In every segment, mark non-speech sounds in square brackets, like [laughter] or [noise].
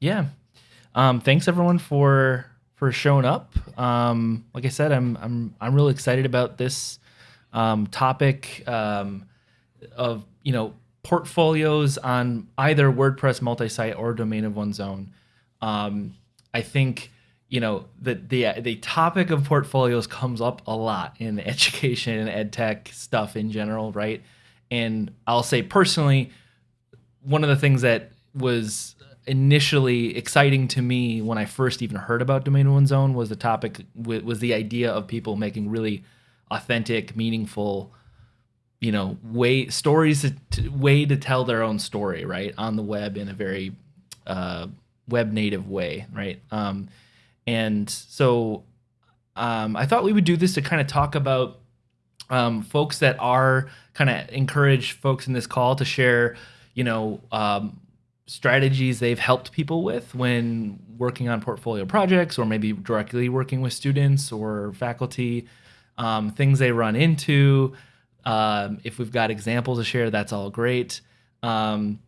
Yeah. Um, thanks everyone for for showing up. Um, like I said, I'm I'm I'm really excited about this um, topic um, of you know portfolios on either WordPress multi-site or domain of one's own. Um, I think you know the the the topic of portfolios comes up a lot in [laughs] education and ed tech stuff in general, right? And I'll say personally, one of the things that was initially exciting to me when I first even heard about domain one's own was the topic was the idea of people making really authentic, meaningful, you know, way stories to, way to tell their own story, right, on the web in a very uh, web native way, right? Um, and so um, I thought we would do this to kind of talk about um, folks that are kind of encourage folks in this call to share, you know, um, strategies they've helped people with when working on portfolio projects or maybe directly working with students or faculty, um, things they run into. Um, if we've got examples to share, that's all great. Um,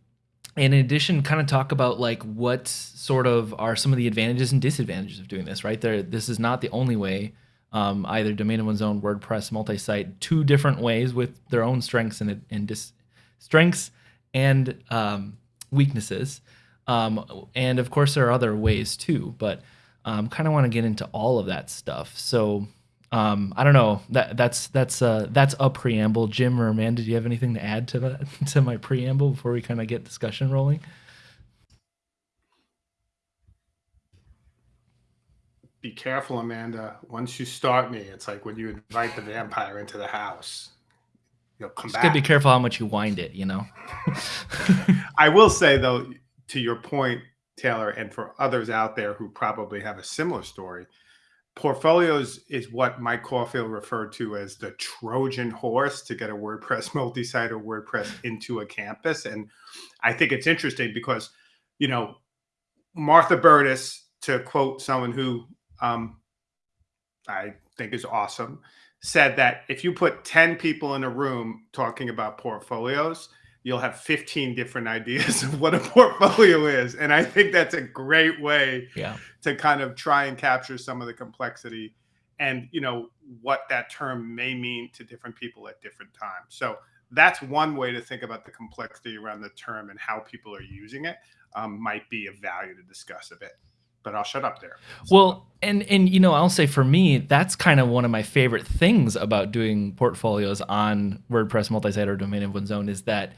in addition, kind of talk about like what sort of are some of the advantages and disadvantages of doing this, right? There, this is not the only way. Um, either domain of one's own, WordPress, multi-site, two different ways with their own strengths and, and strengths and um, weaknesses. Um, and of course, there are other ways too, but um, kind of want to get into all of that stuff. So um, I don't know. That that's that's uh, that's a preamble. Jim or Amanda, do you have anything to add to that [laughs] to my preamble before we kind of get discussion rolling? Be careful, Amanda. Once you start me, it's like when you invite the vampire into the house you'll come Just back. gotta be careful how much you wind it, you know. [laughs] I will say though, to your point, Taylor, and for others out there who probably have a similar story, portfolios is what Mike Caulfield referred to as the Trojan horse to get a WordPress [laughs] multi-site or WordPress into a campus. And I think it's interesting because, you know, Martha Burtis, to quote someone who um, I think is awesome, said that if you put 10 people in a room talking about portfolios, you'll have 15 different ideas [laughs] of what a portfolio is. And I think that's a great way yeah. to kind of try and capture some of the complexity and, you know, what that term may mean to different people at different times. So that's one way to think about the complexity around the term and how people are using it um, might be of value to discuss a bit but I'll shut up there. Well, and and you know, I'll say for me, that's kind of one of my favorite things about doing portfolios on WordPress multi-site or domain of one's own is that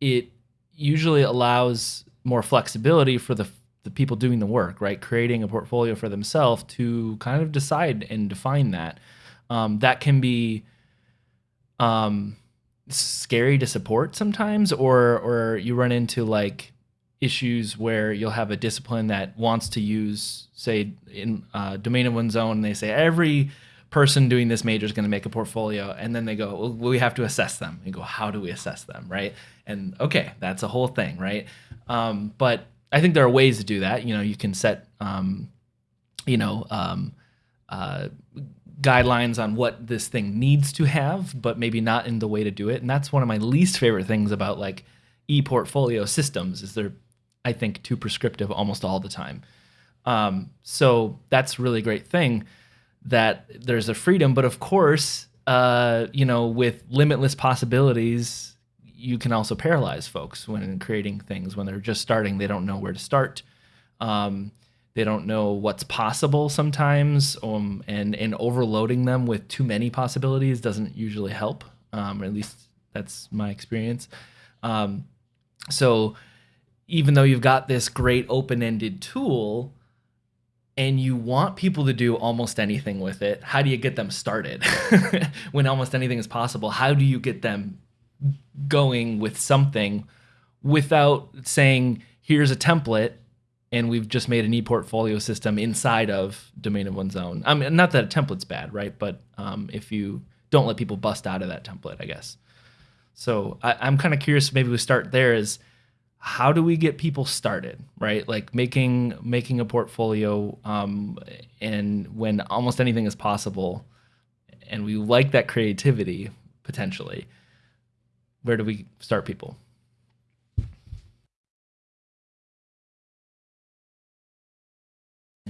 it usually allows more flexibility for the the people doing the work, right? Creating a portfolio for themselves to kind of decide and define that. Um, that can be um, scary to support sometimes, or or you run into like issues where you'll have a discipline that wants to use, say, in uh, domain of one's own, and they say every person doing this major is going to make a portfolio, and then they go, well, we have to assess them. And go, how do we assess them, right? And okay, that's a whole thing, right? Um, but I think there are ways to do that. You know, you can set, um, you know, um, uh, guidelines on what this thing needs to have, but maybe not in the way to do it. And that's one of my least favorite things about like e-portfolio systems is they're I think, too prescriptive almost all the time. Um, so that's really great thing that there's a freedom. But of course, uh, you know, with limitless possibilities, you can also paralyze folks when creating things. When they're just starting, they don't know where to start. Um, they don't know what's possible sometimes, um, and and overloading them with too many possibilities doesn't usually help. Um, or at least that's my experience. Um, so even though you've got this great open-ended tool and you want people to do almost anything with it, how do you get them started? [laughs] when almost anything is possible, how do you get them going with something without saying, here's a template and we've just made an e-portfolio system inside of domain of one's own. I mean, not that a template's bad, right? But um, if you don't let people bust out of that template, I guess. So I, am kind of curious. Maybe we start there. Is how do we get people started right like making making a portfolio um, and when almost anything is possible and we like that creativity potentially where do we start people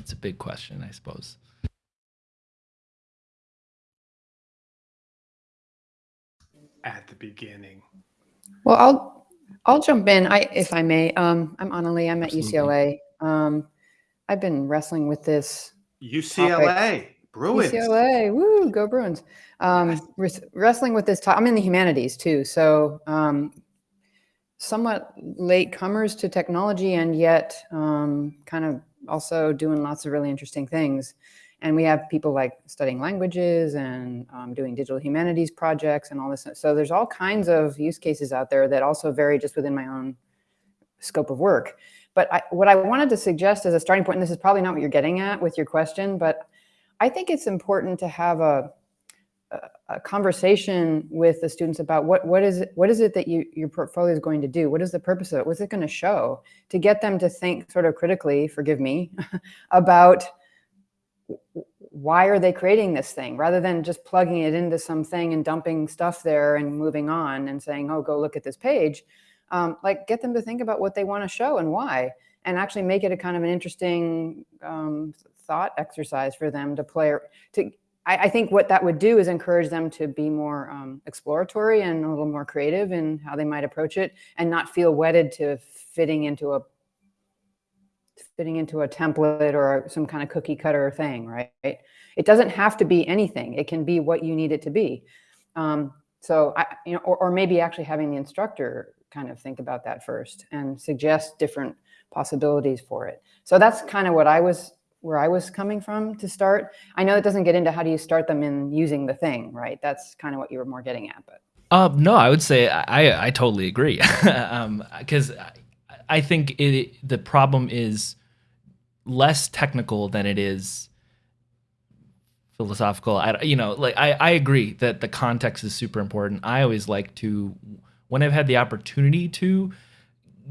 it's a big question, I suppose. At the beginning. Well, I'll I'll jump in, I if I may. Um, I'm Annalie. I'm at Absolutely. UCLA. Um, I've been wrestling with this. UCLA topic. Bruins. UCLA. Woo, go Bruins. Um, wrestling with this. I'm in the humanities too, so um, somewhat late comers to technology, and yet um, kind of also doing lots of really interesting things. And we have people like studying languages and um, doing digital humanities projects and all this. So there's all kinds of use cases out there that also vary just within my own scope of work. But I, what I wanted to suggest as a starting point, and this is probably not what you're getting at with your question, but I think it's important to have a, a, conversation with the students about what, what, is it, what is it that you, your portfolio is going to do? What is the purpose of it? What's it going to show? To get them to think sort of critically, forgive me, [laughs] about why are they creating this thing rather than just plugging it into something and dumping stuff there and moving on and saying, oh, go look at this page. Um, like get them to think about what they want to show and why, and actually make it a kind of an interesting um, thought exercise for them to play. To I, I, think what that would do is encourage them to be more um, exploratory and a little more creative in how they might approach it, and not feel wedded to fitting into a fitting into a template or some kind of cookie cutter thing, right? It doesn't have to be anything. It can be what you need it to be. Um, so, I, you know, or, or maybe actually having the instructor kind of think about that first and suggest different possibilities for it. So that's kind of what I was, where I was coming from to start. I know it doesn't get into how do you start them in using the thing, right? That's kind of what you were more getting at, but. Uh, no, I would say I, I totally agree. [laughs] um, cause I think it, the problem is less technical than it is philosophical. I, you know, like I, I agree that the context is super important. I always like to, when I've had the opportunity to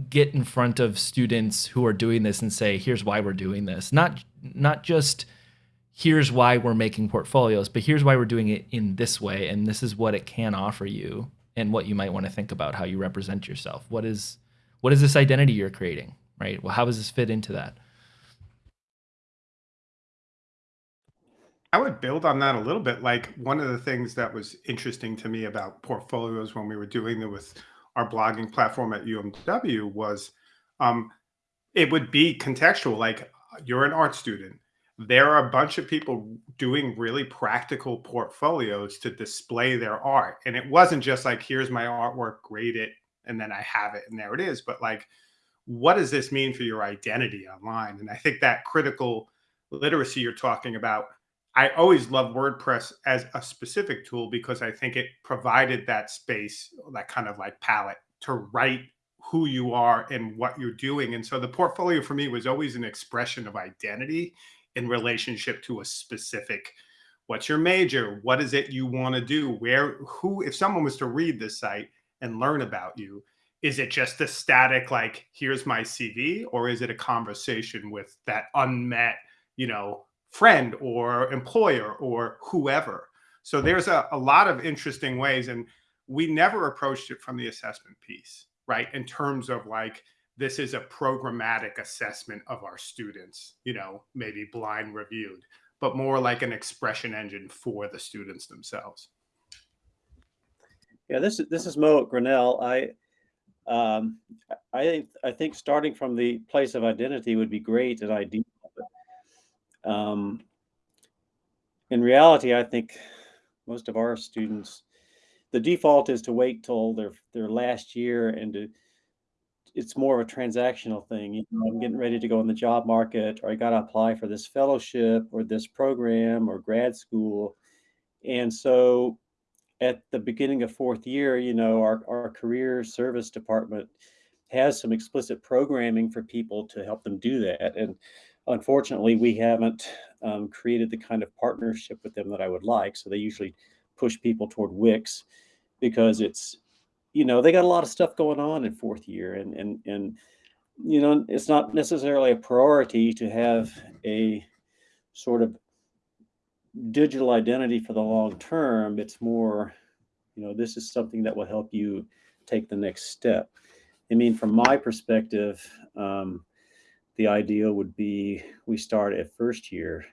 get in front of students who are doing this and say, here's why we're doing this. Not, not just here's why we're making portfolios, but here's why we're doing it in this way. And this is what it can offer you and what you might want to think about how you represent yourself. What is, what is this identity you're creating, right? Well, how does this fit into that? I would build on that a little bit. Like one of the things that was interesting to me about portfolios when we were doing it with our blogging platform at UMW was um, it would be contextual. Like you're an art student. There are a bunch of people doing really practical portfolios to display their art. And it wasn't just like, here's my artwork, grade it, and then I have it, and there it is. But like, what does this mean for your identity online? And I think that critical literacy you're talking about I always love WordPress as a specific tool because I think it provided that space, that kind of like palette to write who you are and what you're doing. And so the portfolio for me was always an expression of identity in relationship to a specific what's your major? What is it you want to do? Where, who, if someone was to read this site and learn about you, is it just a static, like, here's my CV, or is it a conversation with that unmet, you know, friend or employer or whoever. So there's a, a lot of interesting ways. And we never approached it from the assessment piece, right? In terms of like, this is a programmatic assessment of our students, you know, maybe blind reviewed, but more like an expression engine for the students themselves. Yeah, this is this is Mo at Grinnell. I um, I I think starting from the place of identity would be great at ID um, in reality, I think most of our students, the default is to wait till their their last year and to it's more of a transactional thing. You know, I'm getting ready to go in the job market, or I got to apply for this fellowship or this program or grad school. And so at the beginning of fourth year, you know, our, our career service department has some explicit programming for people to help them do that. And Unfortunately, we haven't um, created the kind of partnership with them that I would like. So they usually push people toward Wix because it's, you know, they got a lot of stuff going on in fourth year and, and, and, you know, it's not necessarily a priority to have a sort of digital identity for the long term. It's more, you know, this is something that will help you take the next step. I mean, from my perspective, um, the idea would be we start at first year.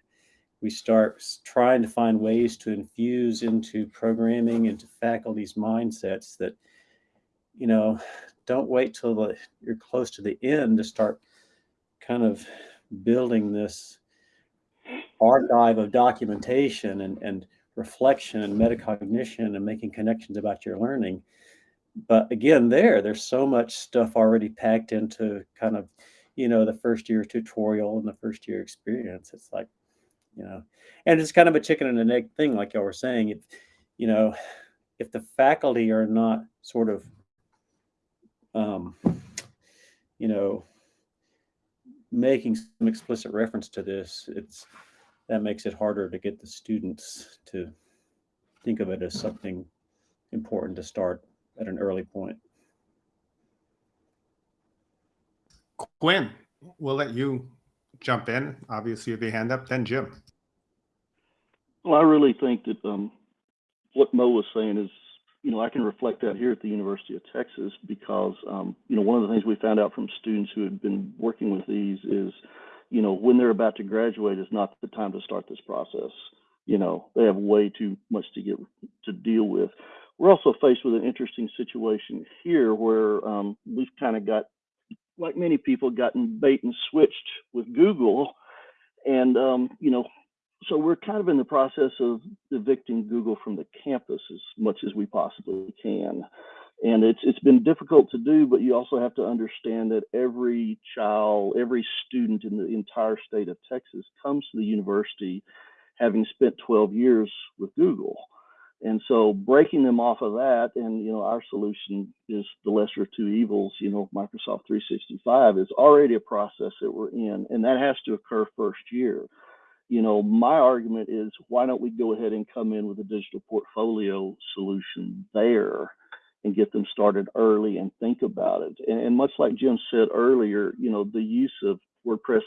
We start trying to find ways to infuse into programming, into faculty's mindsets that, you know, don't wait till the, you're close to the end to start kind of building this archive of documentation and, and reflection and metacognition and making connections about your learning. But again, there, there's so much stuff already packed into kind of, you know, the first year tutorial and the first year experience. It's like, you know, and it's kind of a chicken and an egg thing, like y'all were saying. If, you know, if the faculty are not sort of, um, you know, making some explicit reference to this, it's that makes it harder to get the students to think of it as something important to start at an early point. Quinn, we'll let you jump in. Obviously, you have your hand up, then Jim. Well, I really think that um, what Mo was saying is, you know, I can reflect that here at the University of Texas because, um, you know, one of the things we found out from students who had been working with these is, you know, when they're about to graduate is not the time to start this process. You know, they have way too much to get to deal with. We're also faced with an interesting situation here where um, we've kind of got, like many people, gotten bait and switched with Google. And, um, you know, so we're kind of in the process of evicting Google from the campus as much as we possibly can. And it's it's been difficult to do, but you also have to understand that every child, every student in the entire state of Texas comes to the university having spent 12 years with Google. And so breaking them off of that, and you know, our solution is the lesser of two evils, you know, Microsoft 365 is already a process that we're in, and that has to occur first year. You know, my argument is why don't we go ahead and come in with a digital portfolio solution there and get them started early and think about it. And, and much like Jim said earlier, you know, the use of WordPress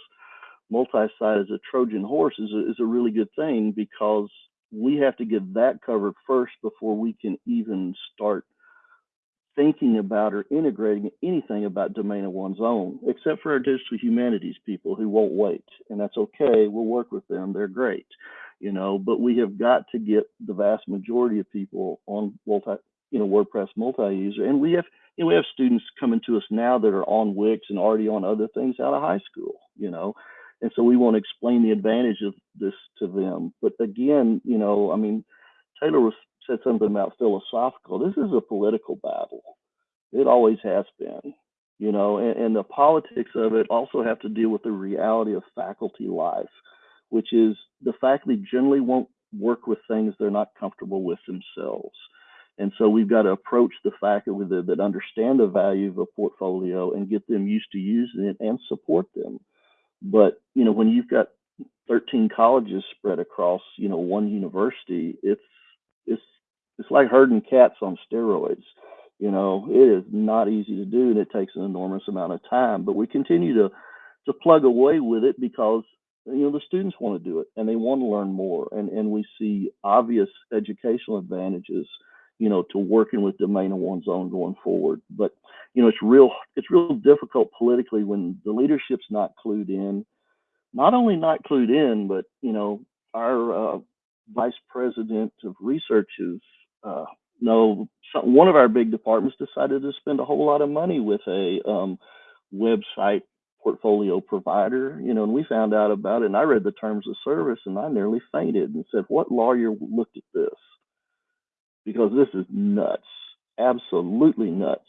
multi-site as a Trojan horse is a, is a really good thing because we have to get that covered first before we can even start thinking about or integrating anything about domain of one's own, except for our digital humanities people who won't wait. And that's okay. We'll work with them. They're great, you know, but we have got to get the vast majority of people on multi, you know, WordPress multi-user. And we have, you know, we have students coming to us now that are on Wix and already on other things out of high school, you know. And so we want to explain the advantage of this to them. But again, you know, I mean, Taylor was, said something about philosophical. This is a political battle. It always has been, you know, and, and the politics of it also have to deal with the reality of faculty life, which is the faculty generally won't work with things they're not comfortable with themselves. And so we've got to approach the faculty that, that understand the value of a portfolio and get them used to using it and support them. But you know, when you've got 13 colleges spread across, you know, one university, it's it's it's like herding cats on steroids. You know, it is not easy to do, and it takes an enormous amount of time. But we continue to to plug away with it because you know the students want to do it and they want to learn more, and and we see obvious educational advantages you know, to working with domain of one's own going forward. But you know, it's real it's real difficult politically when the leadership's not clued in. Not only not clued in, but you know, our uh, vice president of research is uh, no some, one of our big departments decided to spend a whole lot of money with a um, website portfolio provider, you know, and we found out about it and I read the terms of service and I nearly fainted and said, what lawyer looked at this? because this is nuts, absolutely nuts,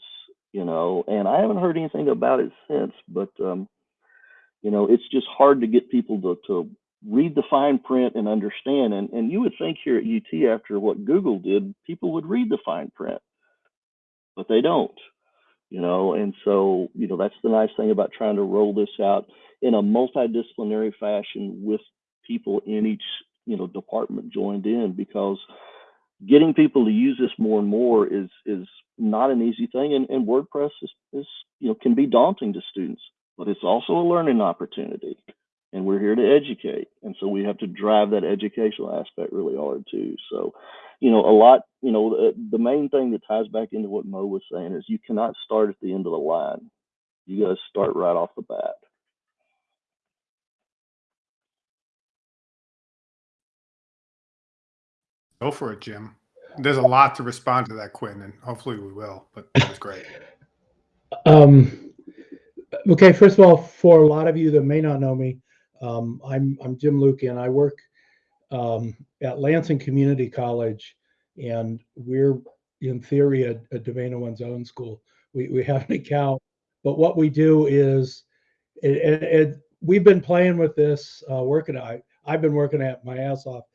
you know. And I haven't heard anything about it since, but um, you know, it's just hard to get people to to read the fine print and understand. And and you would think here at UT after what Google did, people would read the fine print, but they don't, you know. And so you know, that's the nice thing about trying to roll this out in a multidisciplinary fashion with people in each you know department joined in because getting people to use this more and more is is not an easy thing and, and wordpress is, is you know can be daunting to students but it's also a learning opportunity and we're here to educate. And so we have to drive that educational aspect really hard too. So you know a lot you know the, the, main thing that ties back into what mo was saying is you cannot start at the end of the line. You got to start right off the bat. Go for it jim. There's a lot to respond to that quinn and hopefully we will but that was great. [laughs] Um okay first of all for a lot of you that may not know me um, I'm I'm Jim Luke, and I work um, at Lansing Community College, and we're in theory a, domain of one's own school. We we have an account, but what we do is, it, it, it we've been playing with this, uh, working. I I've been working at my ass off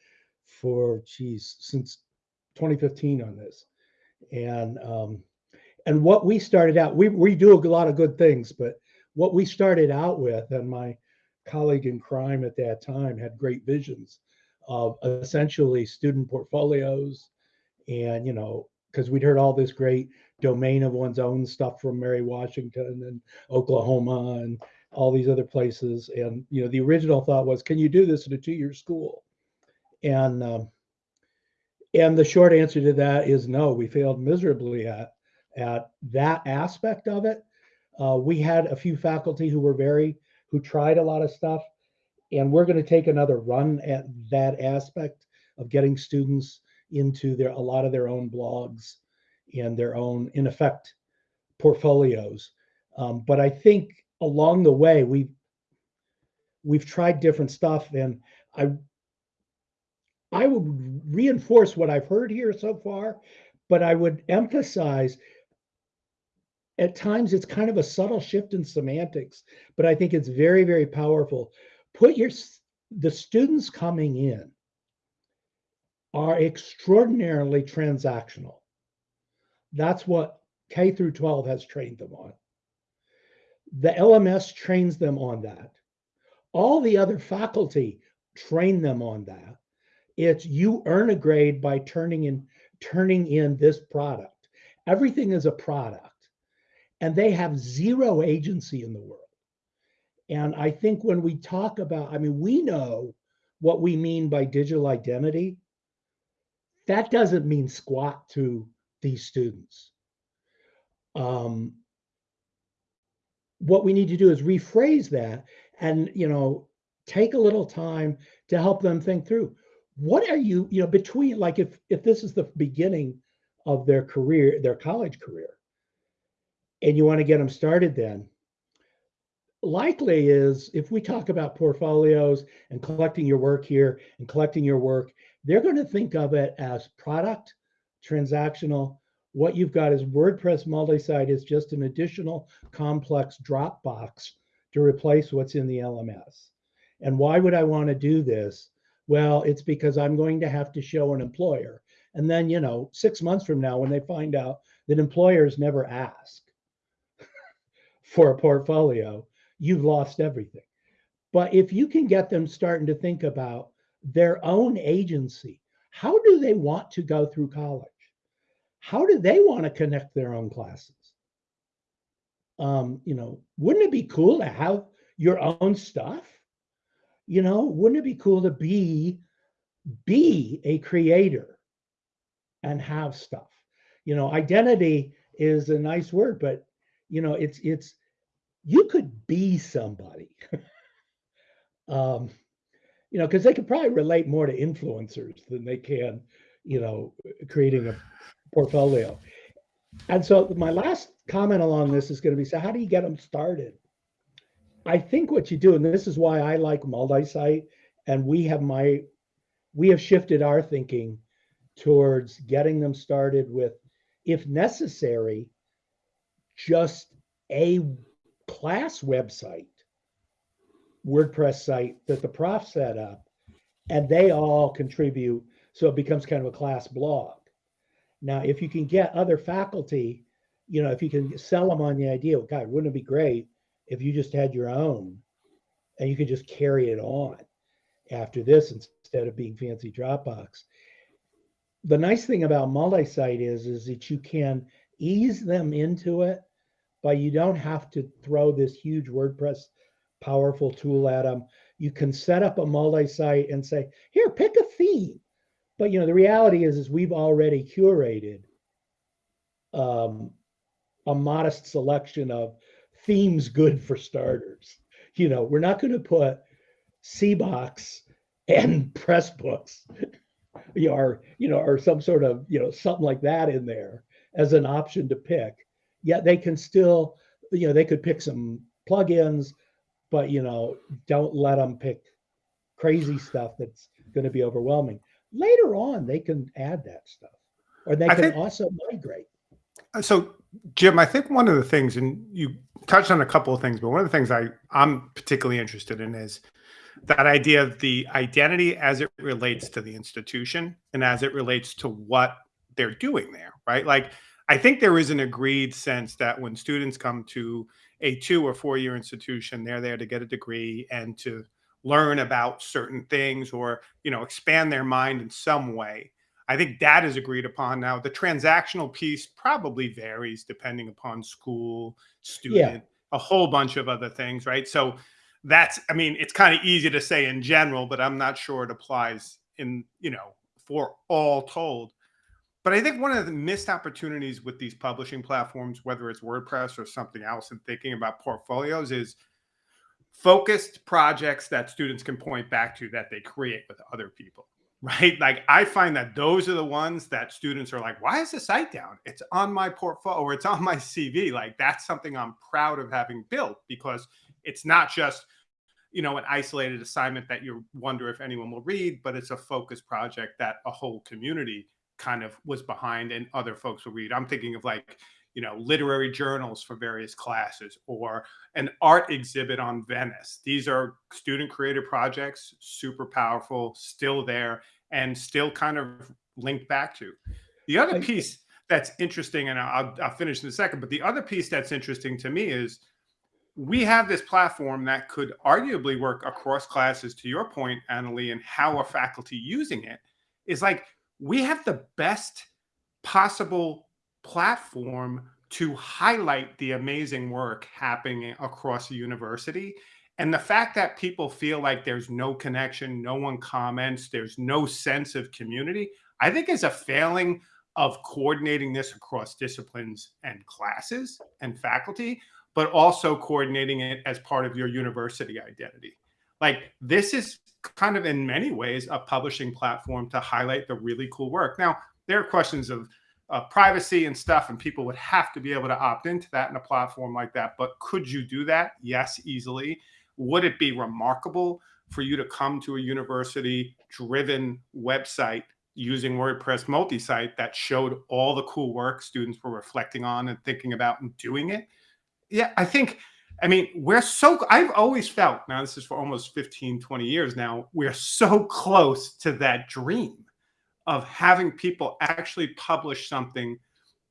for geez since 2015 on this, and um, and what we started out, we, we do a lot of good things, but what we started out with, and my colleague in crime at that time had great visions of essentially student portfolios. And, you know, because we'd heard all this great domain of one's own stuff from Mary Washington and Oklahoma and all these other places. And, you know, the original thought was, can you do this in a two year school? And, um, and the short answer to that is no, we failed miserably at at that aspect of it. Uh, we had a few faculty who were very, who tried a lot of stuff, and we're going to take another run at that aspect of getting students into their a lot of their own blogs and their own, in effect, portfolios. Um, but I think along the way we've we've tried different stuff, and I I would reinforce what I've heard here so far, but I would emphasize at times it's kind of a subtle shift in semantics, but I think it's very, very powerful. Put your the students coming in are extraordinarily transactional. That's what K through 12 has trained them on. The LMS trains them on that. All the other faculty train them on that. It's you earn a grade by turning in turning in this product. Everything is a product and they have zero agency in the world. And I think when we talk about, I mean, we know what we mean by digital identity. That doesn't mean squat to these students. Um, what we need to do is rephrase that and, you know, take a little time to help them think through what are you, you know, between like if if this is the beginning of their career, their college career, and you want to get them started then likely is if we talk about portfolios and collecting your work here and collecting your work they're going to think of it as product transactional. What you've got is wordpress multi-site is just an additional complex dropbox to replace what's in the lms and why would i want to do this? Well it's because i'm going to have to show an employer. And then you know six months from now when they find out that employers never ask for a portfolio, you've lost everything. But if you can get them starting to think about their own agency, how do they want to go through college? How do they want to connect their own classes? Um, you know, wouldn't it be cool to have your own stuff? You know, wouldn't it be cool to be be a creator and have stuff? You know, identity is a nice word, but you know, it's it's you could be somebody. [laughs] um, you know, because they could probably relate more to influencers than they can, you know, creating a portfolio. And so my last comment along this is going to be so how do you get them started? I think what you do, and this is why I like multi-site, and we have my we have shifted our thinking towards getting them started with, if necessary, just a class website, WordPress site that the prof set up, and they all contribute. So it becomes kind of a class blog. Now, if you can get other faculty, you know, if you can sell them on the idea, well, God, wouldn't it be great if you just had your own and you could just carry it on after this instead of being fancy Dropbox? The nice thing about multi-site is, is that you can ease them into it but you don't have to throw this huge WordPress powerful tool at them. You can set up a multi-site and say, here, pick a theme. But you know, the reality is, is we've already curated um, a modest selection of themes good for starters. You know, we're not going to put CBOX and [laughs] Pressbooks or you know, or some sort of you know something like that in there as an option to pick. Yet they can still, you know, they could pick some plugins, but you know, don't let them pick crazy stuff that's going to be overwhelming. Later on, they can add that stuff, or they I can think- also migrate. Uh, So, Jim, I think one of the things, and you touched on a couple of things, but one of the things I I'm particularly interested in is that idea of the identity as it relates to the institution and as it relates to what they're doing there, right? Like, I think there is an agreed sense that when students come to a two or four year institution, they're there to get a degree and to learn about certain things or you know expand their mind in some way. I think that is agreed upon. Now, the transactional piece probably varies depending upon school, student, a whole bunch of other things, right? So that's, I mean, it's kind of easy to say in general, but I'm not sure it applies in, you know, for all told. But I think one of the missed opportunities with these publishing platforms, whether it's WordPress or something else, and thinking about portfolios is focused projects that students can point back to that they create with other people [laughs] right? Like I find that those are the ones that students are like, why is the site down? It's on my portfolio or it's on my CV. Like that's something I'm proud of having built because it's not just, you know, an isolated assignment that you wonder if anyone will read, but it's a focused project that a whole community kind of was behind and other folks will read. I'm thinking of like, you know, literary journals for various classes or an art exhibit on Venice. These are student created projects, super powerful, still there and still kind of linked back to. The other piece that's interesting, and I'll, I'll finish in a second, but the other piece that's interesting to me is we have this platform that could arguably work across classes, to your point, Annalie, and how are faculty using it is like we have the best possible platform to highlight the amazing work happening across the university and the fact that people feel like there's no connection, no one comments, there's no sense of community, I think is a failing of coordinating this across disciplines and classes and faculty, but also coordinating it as part of your university identity. Like this is kind of in many ways a publishing platform to highlight the really cool work. Now, there are questions of uh, privacy and stuff, and people would have to be able to opt into that in a platform like that. But could you do that? Yes, easily would it be remarkable for you to come to a university driven website using WordPress multi-site that showed all the cool work students were reflecting on and thinking about and doing it? Yeah, I think, I mean, we're so, I've always felt, now this is for almost 15, 20 years now, we're so close to that dream of having people actually publish something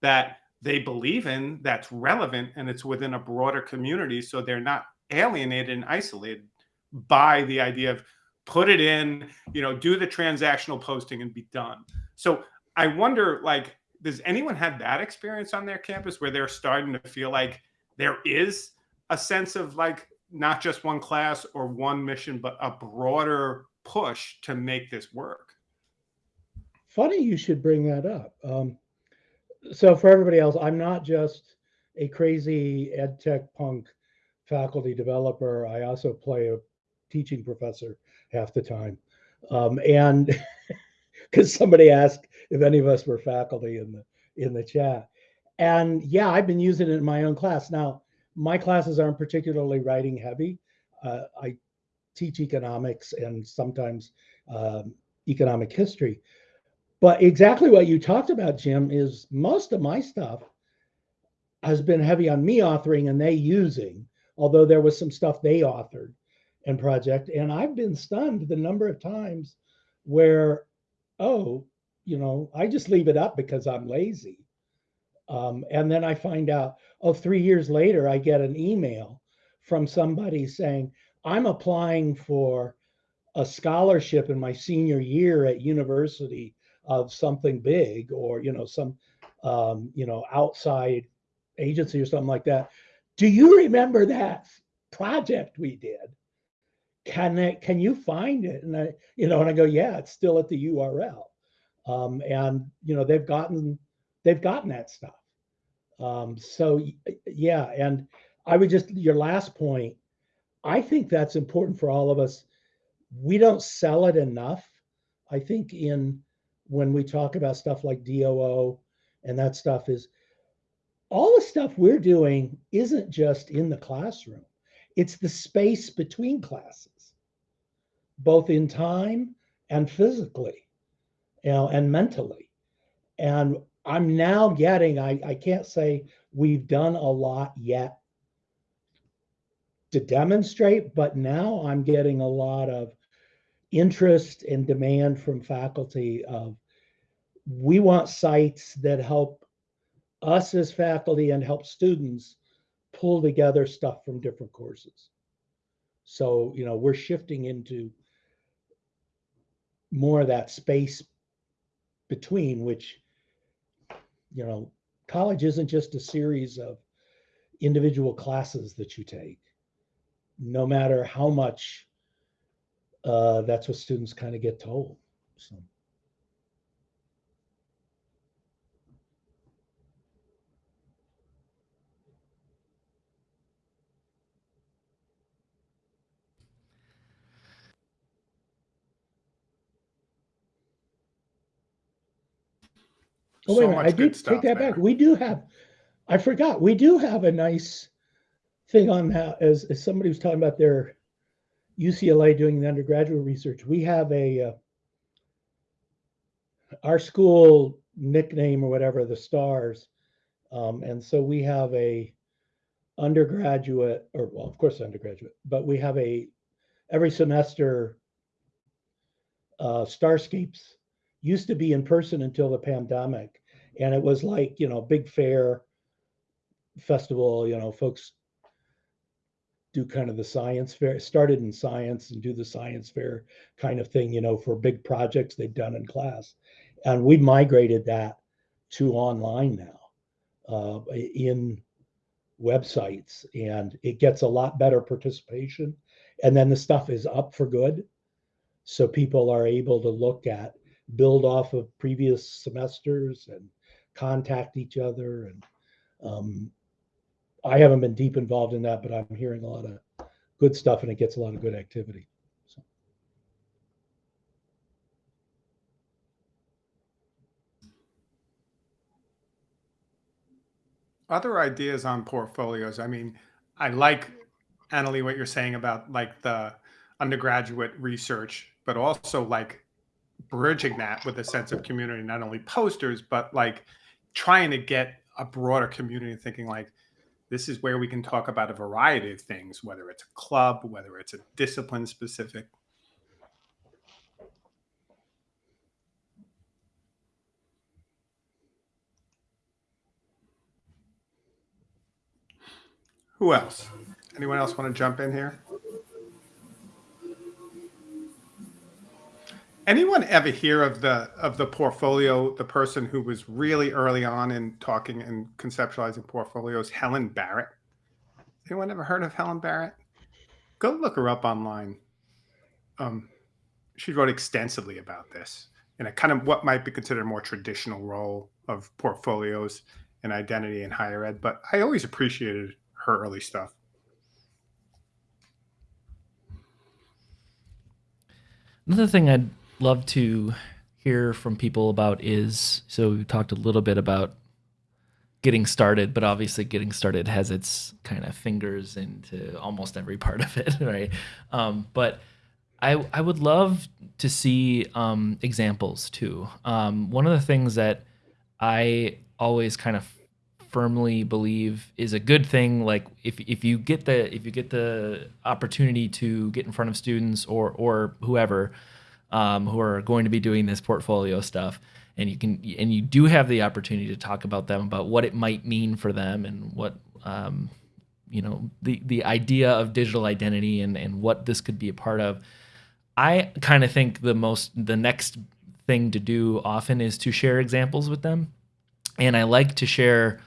that they believe in that's relevant and it's within a broader community so they're not alienated and isolated by the idea of put it in, you know, do the transactional posting and be done. So I wonder, like, does anyone have that experience on their campus where they're starting to feel like there is a sense of like not just one class or one mission, but a broader push to make this work? Funny you should bring that up. Um, so for everybody else, I'm not just a crazy ed tech punk faculty developer. I also play a teaching professor half the time. Um, and [laughs] because somebody asked if any of us were faculty in the in the chat. And yeah, I've been using it in my own class. Now, my classes aren't particularly writing heavy. Uh, I teach economics and sometimes um, economic history. But exactly what you talked about, Jim, is most of my stuff has been heavy on me authoring and they using, although there was some stuff they authored and project. And I've been stunned the number of times where, oh, you know, I just leave it up because I'm lazy. Um, and then I find out, oh, three years later, I get an email from somebody saying, I'm applying for a scholarship in my senior year at university of something big or, you know, some, um, you know, outside agency or something like that. Do you remember that project we did? Can it, can you find it? And I, you know, and I go, yeah, it's still at the URL. Um, and you know, they've gotten they've gotten that stuff. Um, so yeah, and I would just your last point, I think that's important for all of us. We don't sell it enough. I think in when we talk about stuff like DOO and that stuff is all the stuff we're doing isn't just in the classroom. It's the space between classes, both in time and physically, you know, and mentally. And I'm now getting, I, I can't say we've done a lot yet to demonstrate, but now I'm getting a lot of interest and demand from faculty of we want sites that help us as faculty and help students pull together stuff from different courses. So, you know, we're shifting into more of that space between which, you know, college isn't just a series of individual classes that you take. No matter how much uh, that's what students kind of get told. So. Oh, wait So a minute. much I do good take that there. back. We do have, I forgot, we do have a nice thing on that as, as somebody was talking about their UCLA doing the undergraduate research. We have a, uh, our school nickname or whatever, the stars. Um, and so we have a undergraduate, or well, of course, undergraduate, but we have a, every semester, uh, Starscapes used to be in person until the pandemic. And it was like, you know, big fair festival, you know, folks do kind of the science fair, started in science and do the science fair kind of thing, you know, for big projects they've done in class. And we migrated that to online now uh, in websites and it gets a lot better participation. And then the stuff is up for good. So people are able to look at build off of previous semesters and contact each other. And um, I haven't been deep involved in that, but I'm hearing a lot of good stuff and it gets a lot of good activity. So. Other ideas on portfolios. I mean, I like Annalie what you're saying about like the undergraduate research, but also like bridging that with a sense of community, not only posters, but like trying to get a broader community thinking like this is where we can talk about a variety of things, whether it's a club, whether it's a discipline specific. Who else? Anyone else want to jump in here? Anyone ever hear of the of the portfolio, the person who was really early on in talking and conceptualizing portfolios, Helen Barrett? Anyone ever heard of Helen Barrett? Go look her up online. Um, she wrote extensively about this and a kind of what might be considered a more traditional role of portfolios and identity in higher ed. But I always appreciated her early stuff. Another thing I'd love to hear from people about is so we talked a little bit about getting started, but obviously getting started has its kind of fingers into almost every part of it, [laughs] right? Um, but I I would love to see um, examples too. Um, one of the things that I always kind of firmly believe is a good thing like if, if you get the if you get the opportunity to get in front of students or or whoever um, who are going to be doing this portfolio stuff. And you can and you do have the opportunity to talk about them about what it might mean for them and what um, you know the the idea of digital identity and and what this could be a part of. I kind of think the most the next thing to do often is to share examples with them. And i like to share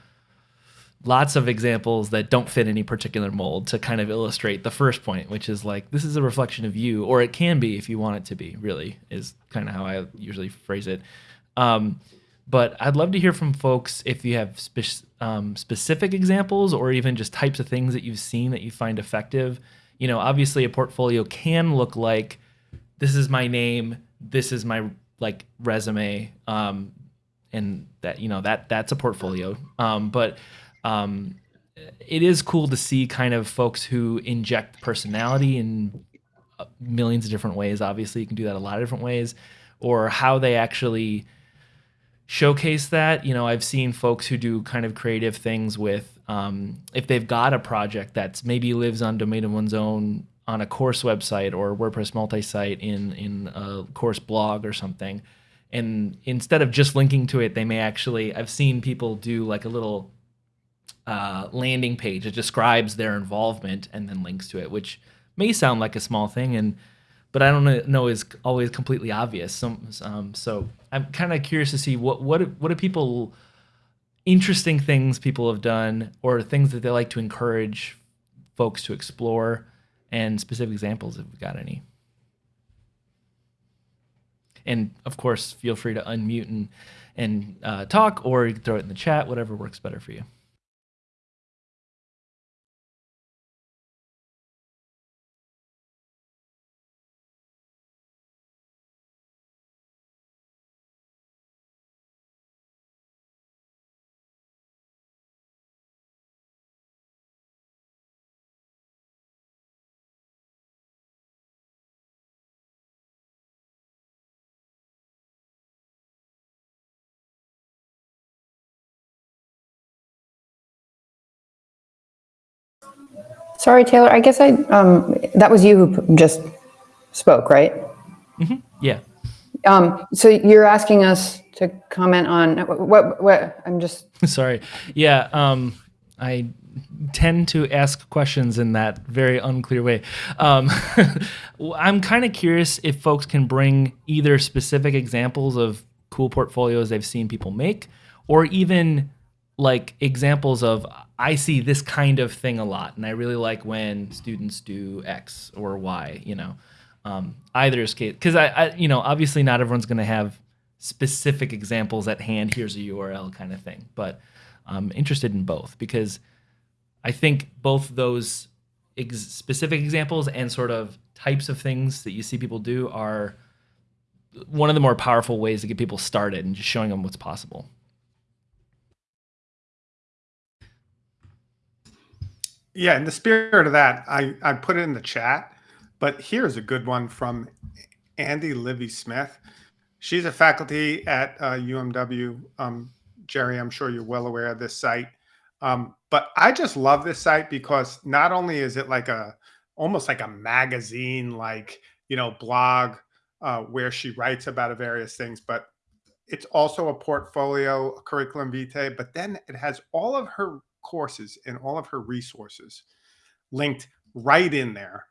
lots of examples that don't fit any particular mold to kind of illustrate the first point, which is like this is a reflection of you, or it can be if you want it to be. Really, is kind of how I usually phrase it. Um, but I'd love to hear from folks if you have spe- um, specific examples or even just types of things that you've seen that you find effective. You know, obviously a portfolio can look like this is my name, this is my like resume um, and that you know that that's a portfolio um, but um, it is cool to see kind of folks who inject personality in uh, millions of different ways. Obviously you can do that a lot of different ways. Or how they actually showcase that. You know i've seen folks who do kind of creative things with um, if they've got a project that's maybe lives on domain of one's own on a course website or WordPress multi-site in in a course blog or something, and instead of just linking to it, they may actually I've seen people do like a little uh, landing page that describes their involvement and then links to it, which may sound like a small thing and but I don't know is always completely obvious. So, um, so I'm kind of curious to see what what what do people interesting things people have done or things that they like to encourage folks to explore and specific examples if we've got any. And of course, feel free to unmute and, and uh, talk or you can throw it in the chat, whatever works better for you. Sorry, Taylor, I guess I, um, that was you who just spoke, right? Mm-hmm. Yeah. Um, so you're asking us to comment on what, what, I'm just. [laughs] Sorry. Yeah. Um, I tend to ask questions in that very unclear way. Um, [laughs] I'm kind of curious if folks can bring either specific examples of cool portfolios they've seen people make, or even like examples of I see this kind of thing a lot, and I really like when students do X or Y. You know, um, either is case because I, I, you know, obviously not everyone's going to have specific examples at hand. Here's a URL kind of thing, but I'm interested in both because I think both those ex specific examples and sort of types of things that you see people do are one of the more powerful ways to get people started and just showing them what's possible. Yeah, in the spirit of that, I, I put it in the chat, but here's a good one from Andy Livy Smith. She's a faculty at uh, UMW. Um, Jerry, I'm sure you're well aware of this site. Um, but I just love this site because not only is it like a almost like a magazine, like you know, blog uh, where she writes about various things, but it's also a portfolio, a curriculum vitae. But then it has all of her courses and all of her resources linked right in there.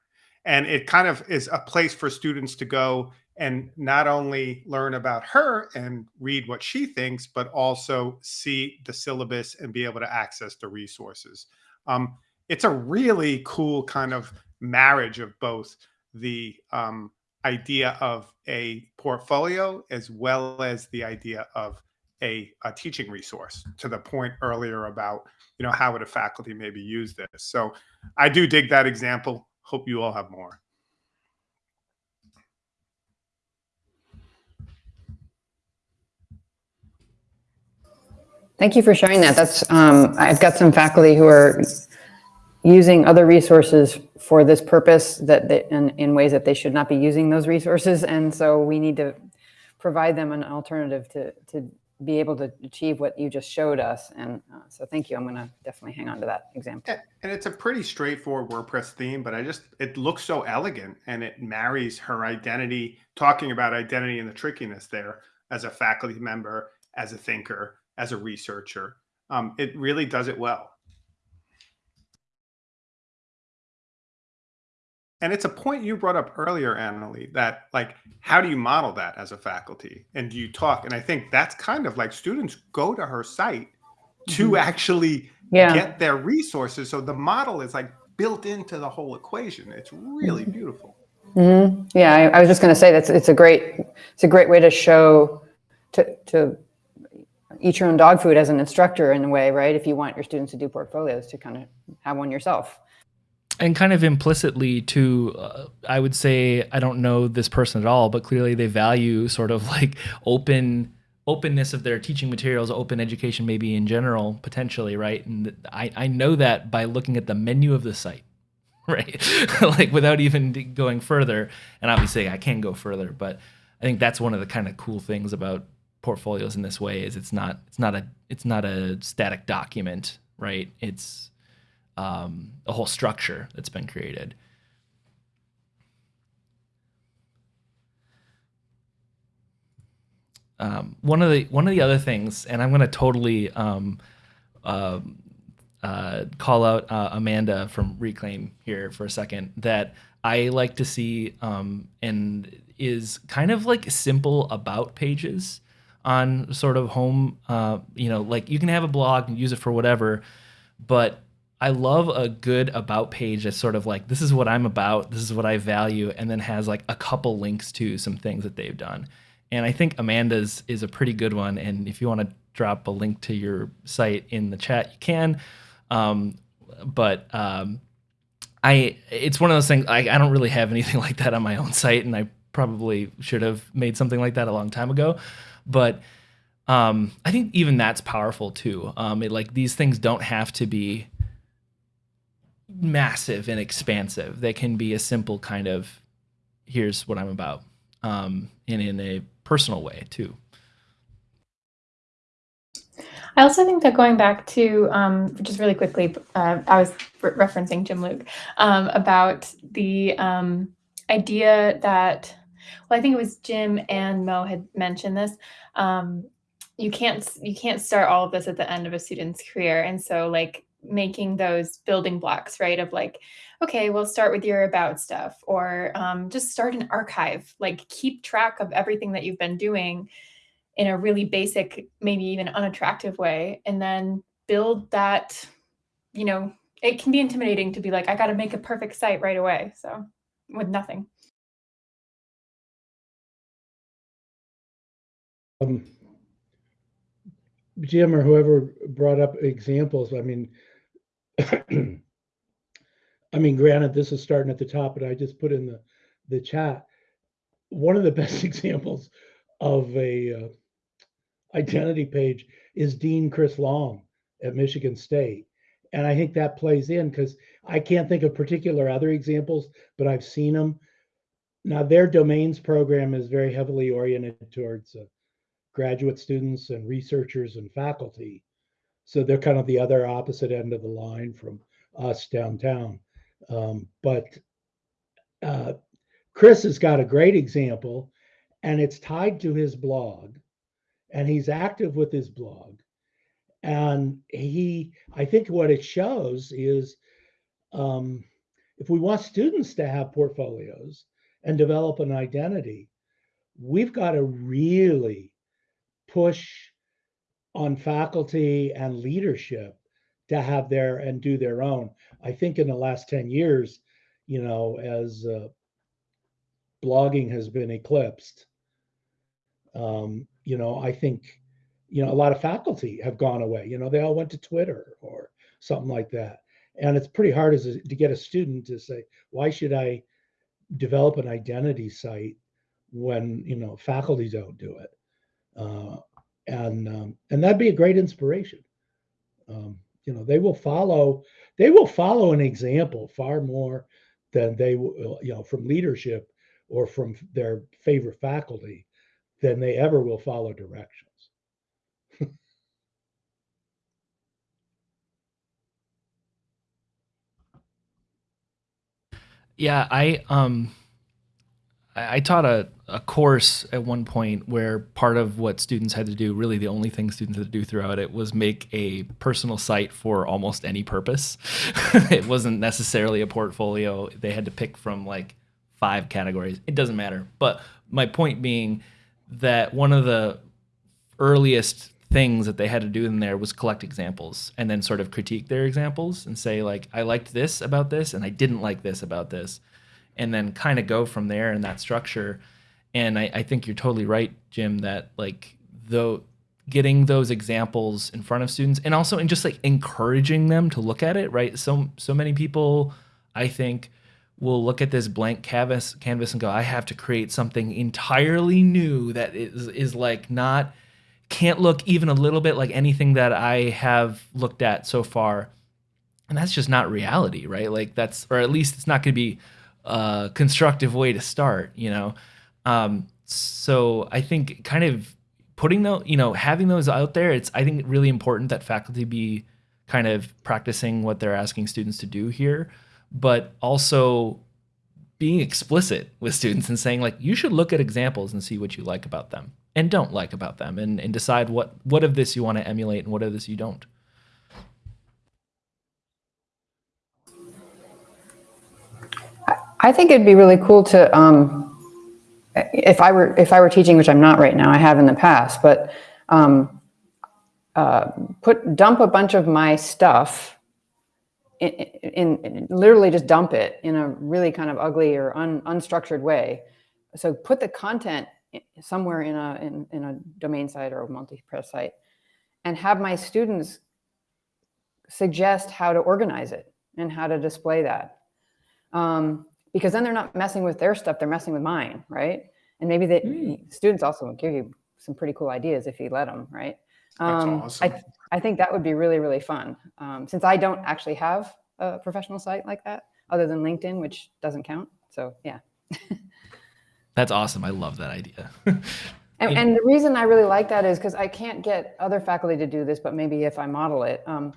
And it kind of is a place for students to go and not only learn about her and read what she thinks, but also see the syllabus and be able to access the resources. Um, it's a really cool kind of marriage of both the um, idea of a portfolio as well as the idea of a, a teaching resource to the point earlier about you know, how would a faculty maybe use this? So I do dig that example. Hope you all have more. Thank you for sharing that. That's um, I've got some faculty who are using other resources for this purpose that they, in, in ways that they should not be using those resources. And so we need to provide them an alternative to, to be able to achieve what you just showed us. And uh, so thank you. I'm going to definitely hang on to that example. And it's a pretty straightforward WordPress theme, but I just, it looks so elegant and it marries her identity, talking about identity and the trickiness there as a faculty member, as a thinker, as a researcher. Um, it really does it well. And it's a point you brought up earlier, Annalie, that like, how do you model that as a faculty? And do you talk? And I think that's kind of like students go to her site to mm-hmm. actually yeah. get their resources. So the model is like built into the whole equation. It's really mm-hmm. beautiful. Mm-hmm. Yeah, I, I, was just going to say that's it's a great it's a great way to show to to eat your own dog food as an instructor in a way, right? If you want your students to do portfolios, to kind of have one yourself. And kind of implicitly to uh, i would say i don't know this person at all but clearly they value sort of [laughs] like open openness of their teaching materials open education maybe in general potentially right? And i, I know that by looking at the menu of the site [laughs] right? [laughs] Like without even going further. And obviously i can go further but i think that's one of the kind of cool things about portfolios in this way is it's not it's not a it's not a static document right? It's um, a whole structure that's been created. Um, one of the one of the other things, and I'm going to totally um, uh, uh, call out uh, Amanda from Reclaim here for a second. That I like to see um, and is kind of like simple about pages on sort of home. Uh, you know, like you can have a blog and use it for whatever, but I love a good about page that's sort of like this is what I'm about, this is what I value, and then has like a couple links to some things that they've done. And I think Amanda's is a pretty good one. And if you want to drop a link to your site in the chat, you can. Um, but um, I it's one of those things I, I don't really have anything [laughs] like that on my own site, and I probably should have made something like that a long time ago. But um, I think even that's powerful too. Um, it, like these things don't have to be massive and expansive. They can be a simple kind of here's what I'm about, um, and in a personal way too. I also think that going back to um, just really quickly, uh, I was re referencing Jim Luke um, about the um, idea that, well, I think it was Jim and Mo had mentioned this. Um, you can't you can't start all of this at the end of a student's career, and so like making those building blocks, right? Of like, okay, we'll start with your about stuff or um, just start an archive, like keep track of everything that you've been doing in a really basic, maybe even unattractive way, and then build that, you know, it can be intimidating to be like, I got to make a perfect site right away. So with nothing. Um, Jim or whoever brought up examples, I mean, I mean, granted, this is starting at the top, but I just put in the the chat. One of the [laughs] best examples of a uh, identity page is Dean Chris Long at Michigan State, and I think that plays in because I can't think of particular other examples, but I've seen them. Now, their domains program is very heavily oriented towards uh, graduate students and researchers and faculty. So they're kind of the other opposite end of the line from us downtown. Um, but uh, Chris has got a great example, and it's tied to his blog, and he's active with his blog. And he, I think what it shows is um, if we want students to have portfolios and develop an identity, we've got to really push on faculty and leadership to have their and do their own. I think in the last 10 years, you know, as uh, blogging has been eclipsed, um, you know, I think, you know, a lot of faculty have gone away. You know, they all went to Twitter or something like that. And it's pretty hard as a, to get a student to say, why should I develop an identity site when, you know, faculty don't do it? Uh, and um, and that'd be a great inspiration. Um, you know, they will follow they will follow an example far more than they will, you know, from leadership or from their favorite faculty than they ever will follow directions. [laughs] yeah, I um I, taught a, a course at one point where part of what students had to do, really the only thing students had to do throughout it, was make a personal site for almost any purpose. [laughs] it wasn't necessarily a portfolio. They had to pick from like five categories. It doesn't matter. But my point being that one of the earliest things that they had to do in there was collect examples and then sort of critique their examples and say like I liked this about this and I didn't like this about this and then kind of go from there in that structure. And I, I think you're totally right, Jim, that like though getting those examples in front of students and also in just like encouraging them to look at it, right? So so many people I think, will look at this blank canvas canvas and go, I have to create something entirely new that is is like not can't look even a little bit like anything that I have looked at so far. And that's just not reality, right? Like that's or at least it's not going to be a constructive way to start, you know. Um, so I think kind of putting those, you know, having those out there, it's I think really important that faculty be kind of practicing what they're asking students to do here, but also being explicit with students and saying like you should look at examples and see what you like about them and don't like about them and, and decide what what of this you want to emulate and what of this you don't. I think it'd be really cool to um, if I were if I were teaching, which I'm not right now, I have in the past, but um, uh, put dump a bunch of my stuff in, in, in, literally just dump it in a really kind of ugly or un, unstructured way. So put the content somewhere in a in, in a domain site or a multi-press site, and have my students suggest how to organize it and how to display that. Um, because then they're not messing with their stuff, they're messing with mine, right? And maybe the mm. students also give you some pretty cool ideas if you let them, right? Um, awesome. I, I think that would be really, really fun. Um, since I don't actually have a professional site like that, other than LinkedIn, which doesn't count. So yeah. [laughs] That's awesome. I love that idea. [laughs] and, and, the reason I really like that is because I can't get other faculty to do this, but maybe if I model it, um,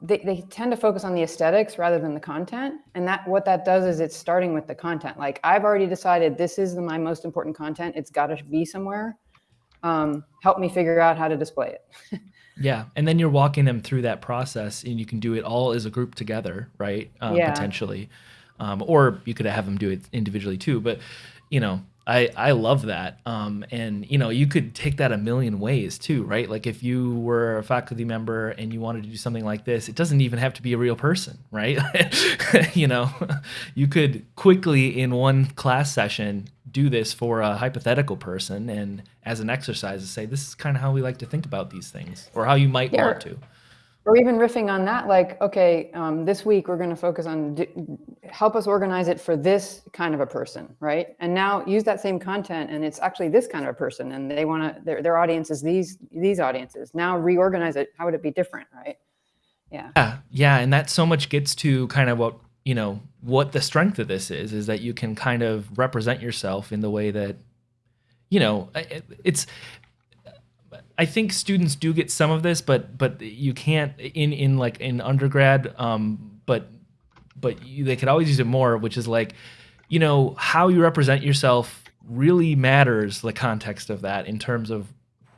they, they tend to focus on the aesthetics rather than the content. And that what that does is it's starting with the content. Like I've already decided this is the, my most important content. It's got to be somewhere. Um, help me figure out how to display it. [laughs] yeah. And then you're walking them through that process and you can do it all as a group together, right? Um, yeah. Potentially. Um, or you could have them do it individually too. But, you know, I, I love that. Um, and you know, you could take that a million ways too, right? Like if you were a faculty member and you wanted to do something like this, it doesn't even have to be a real person, right? [laughs] you know, [laughs] you could quickly in one class session do this for a hypothetical person and as an exercise to say, this is kind of how we like to think about these things or how you might yeah. want to or even riffing on that, like, okay, um, this week we're going to focus on help us organize it for this kind of a person, right? And now use that same content, and it's actually this kind of a person, and they want to their their audience is these these audiences. Now reorganize it. How would it be different, right? Yeah. Yeah, yeah, and that so much gets to kind of what you know what the strength of this is is that you can kind of represent yourself in the way that you know it's I think students do get some of this, but but you can't in in like in undergrad. Um, but but you, they could always use it more, which is like, you know, how you represent yourself really matters. The context of that in terms of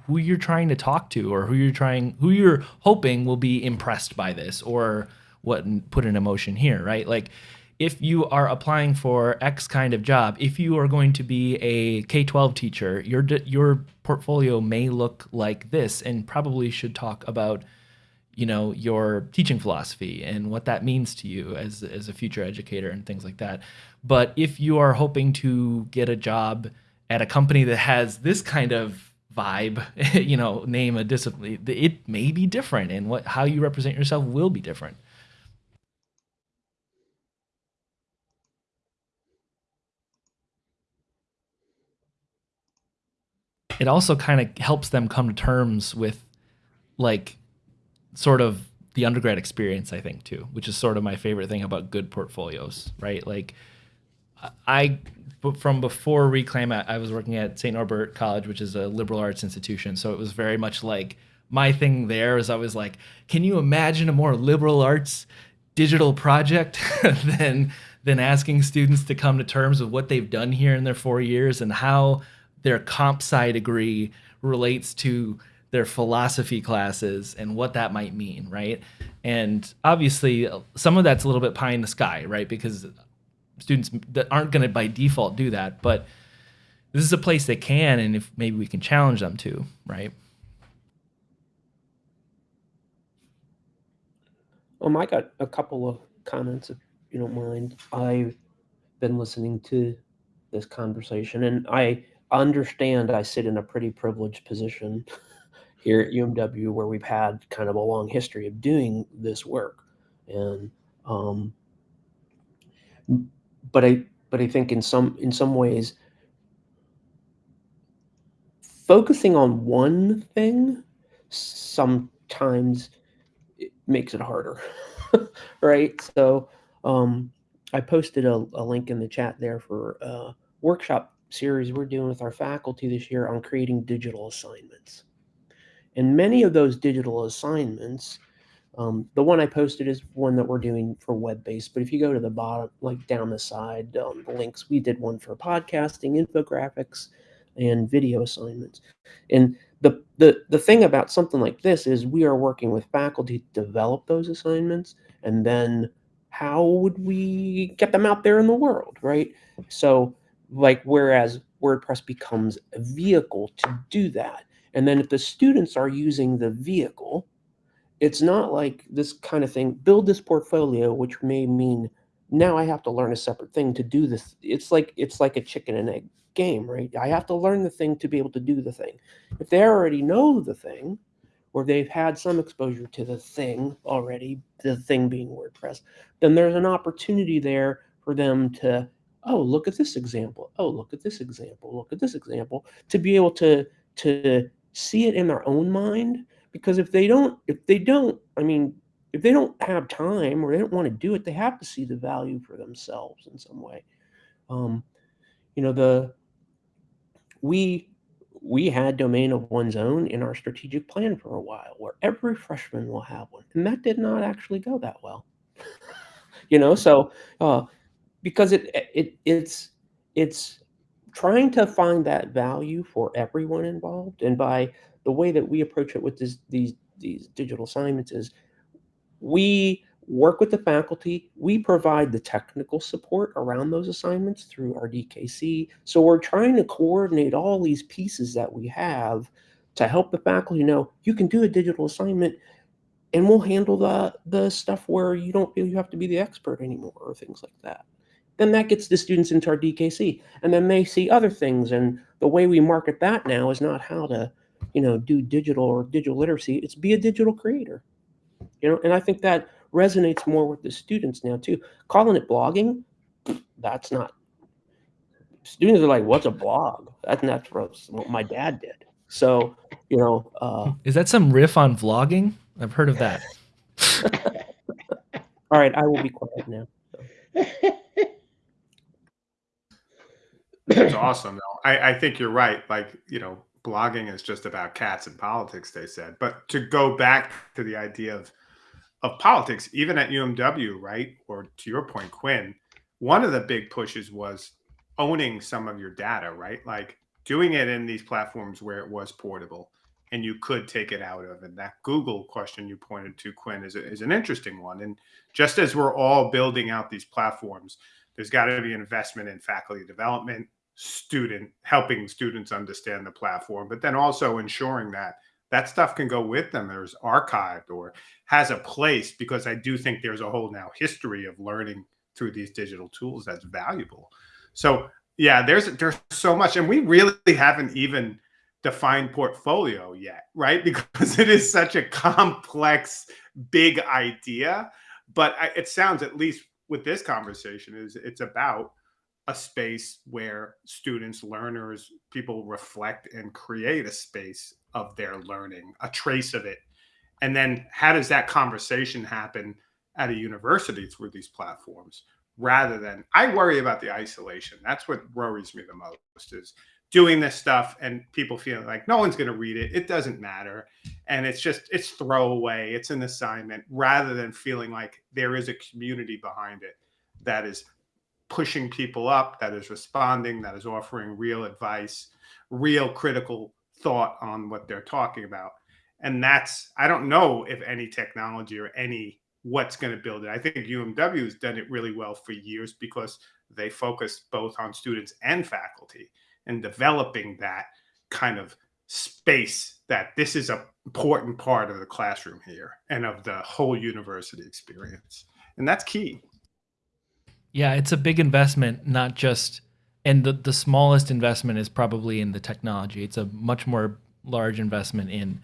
who you're trying to talk to or who you're trying who you're hoping will be impressed by this or what put an emotion here, right? Like if you are applying for X kind of job, if you are going to be a K-12 teacher, your your portfolio may look like this and probably should talk about you know your teaching philosophy and what that means to you as as a future educator and things like that. But if you are hoping to get a job at a company that has this kind of vibe, [laughs] you know, name a discipline, it may be different and what how you represent yourself will be different. It also kind of helps them come to terms with like sort of the undergrad experience i think too which is sort of my favorite thing about good portfolios right? Like i from before reclaim i was working at st norbert college which is a liberal arts institution. So it was very much like my thing there is i was like can you imagine a more liberal arts digital project [laughs] than than asking students to come to terms with what they've done here in their four years and how their comp sci degree relates to their philosophy classes and what that might mean, right? And obviously, some of that's a little bit pie in the sky, right? Because students that aren't going to by default do that, but this is a place they can, and if maybe we can challenge them to, right? Um, I got a couple of comments, if you don't mind. I've been listening to this conversation, and I understand I sit in a pretty privileged position [laughs] here at UMW where we've had kind of a long history of doing this work. And um, but I but I think in some in some ways focusing on one thing sometimes it makes it harder [laughs] right so um, i posted a, a, link in the chat there for a workshop series we're doing with our faculty this year on creating digital assignments and many of those digital assignments um, the one I posted is one that we're doing for web-based, but if you go to the bottom, like down the side, um, the links, we did one for podcasting, infographics, and video assignments. And the, the, the thing about something like this is we are working with faculty to develop those assignments, and then how would we get them out there in the world, right? So like, whereas WordPress becomes a vehicle to do that. And then if the students are using the vehicle, it's not like this kind of thing, build this portfolio, which may mean now I have to learn a separate thing to do this. It's like it's like a chicken and egg game, right? I have to learn the thing to be able to do the thing. If they already know the thing, or they've had some exposure to the thing already, the thing being WordPress, then there's an opportunity there for them to, oh, look at this example. Oh, look at this example. Look at this example to be able to to see it in their own mind because if they don't if they don't i mean if they don't have time or they don't want to do it they have to see the value for themselves in some way um, you know the we we had domain of one's own in our strategic plan for a while where every freshman will have one and that did not actually go that well [laughs] you know so uh, because it it it's it's trying to find that value for everyone involved and by the way that we approach it with this, these these digital assignments is we work with the faculty. We provide the technical support around those assignments through our DKC. So we're trying to coordinate all these pieces that we have to help the faculty know you can do a digital assignment and we'll handle the the stuff where you don't feel you have to be the expert anymore or things like that. Then that gets the students into our DKC and then they see other things. And the way we market that now is not how to you know, do digital or digital literacy. It's be a digital creator. You know, and I think that resonates more with the students now too. Calling it blogging, that's not. Students are like, "What's a blog?" That's not what my dad did. So, you know, uh, is that some riff on vlogging? I've heard of that. [laughs] All right, I will be quiet now. [laughs] That's awesome. Though. I, I think you're right. Like, you know, blogging is just about cats and politics, they said. But to go back to the idea of of politics, even at UMW, right? Or to your point, Quinn, one of the big pushes was owning some of your data, right? Like doing it in these platforms where it was portable and you could take it out of. And that Google question you pointed to, Quinn, is, is an interesting one. And just as we're all building out these platforms, there's got to be investment in faculty development, student helping students understand the platform but then also ensuring that that stuff can go with them there's archived or has a place because i do think there's a whole now history of learning through these digital tools that's valuable. So yeah there's there's so much and we really haven't even defined portfolio yet right? [laughs] Because it is such a complex big idea but it sounds at least with this conversation is it's about a space where students, learners, people reflect and create a space of their learning, a trace of it. And then how does that conversation happen at a university through these platforms rather than I worry about the isolation. That's what worries me the most is doing this stuff and people feeling like no one's going to read it. It doesn't matter. And it's just, it's throwaway. It's an assignment rather than feeling like there is a community behind it that is pushing people up, that is responding, that is offering real advice, real critical thought on what they're talking about. And that's, I don't know if any technology or any what's going to build it. I think UMW has done it really well for years because they focus both on students and faculty and developing that kind of space that this is an important part of the classroom here and of the whole university experience. And that's key. Yeah, it's a big investment, not just and the, the smallest investment is probably in the technology. It's a much more large investment in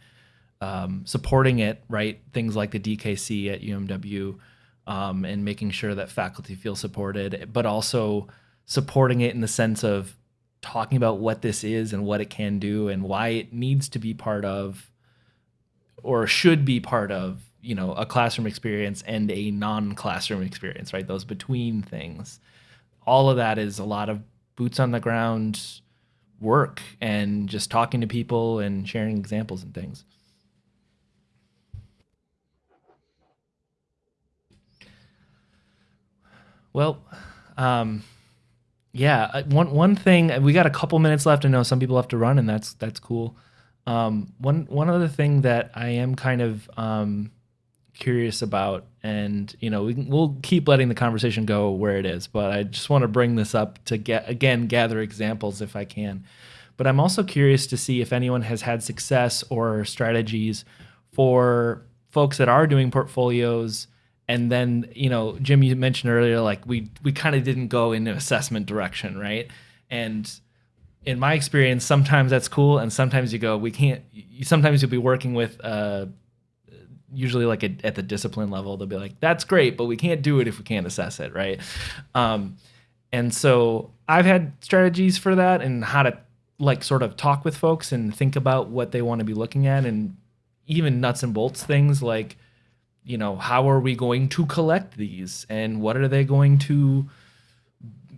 um, supporting it, right? Things like the DKC at UMW, um, and making sure that faculty feel supported, but also supporting it in the sense of talking about what this is and what it can do and why it needs to be part of or should be part of you know a classroom experience and a non-classroom experience right those between things all of that is a lot of boots on the ground work and just talking to people and sharing examples and things well um, yeah, one one thing we got a couple minutes left. I know some people have to run, and that's that's cool. Um, one one other thing that I am kind of um, curious about, and you know, we, we'll keep letting the conversation go where it is, but I just want to bring this up to get again gather examples if I can. But I'm also curious to see if anyone has had success or strategies for folks that are doing portfolios and then you know jim you mentioned earlier like we we kind of didn't go in an assessment direction right and in my experience sometimes that's cool and sometimes you go we can't sometimes you'll be working with uh usually like at the discipline level they'll be like that's great but we can't do it if we can't assess it right um and so i've had strategies for that and how to like sort of talk with folks and think about what they want to be looking at and even nuts and bolts things like you know, how are we going to collect these and what are they going to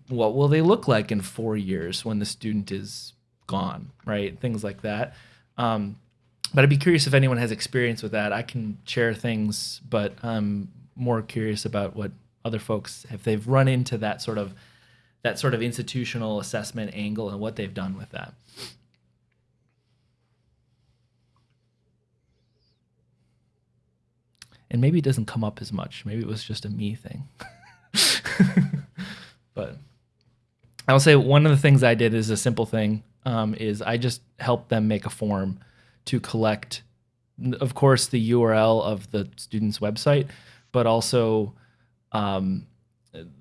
what will they look like in 4 years when the student is gone, right? Things like that. Um, but I'd be curious if anyone has experience with that. I can share things, but I'm more curious about what other folks if they've run into that sort of that sort of institutional assessment angle and what they've done with that. and maybe it doesn't come up as much. Maybe it was just a me thing. [laughs] but I will say one of the things I did is a simple thing. Um, is I just helped them make a form to collect, of course, the URL of the student's website, but also um,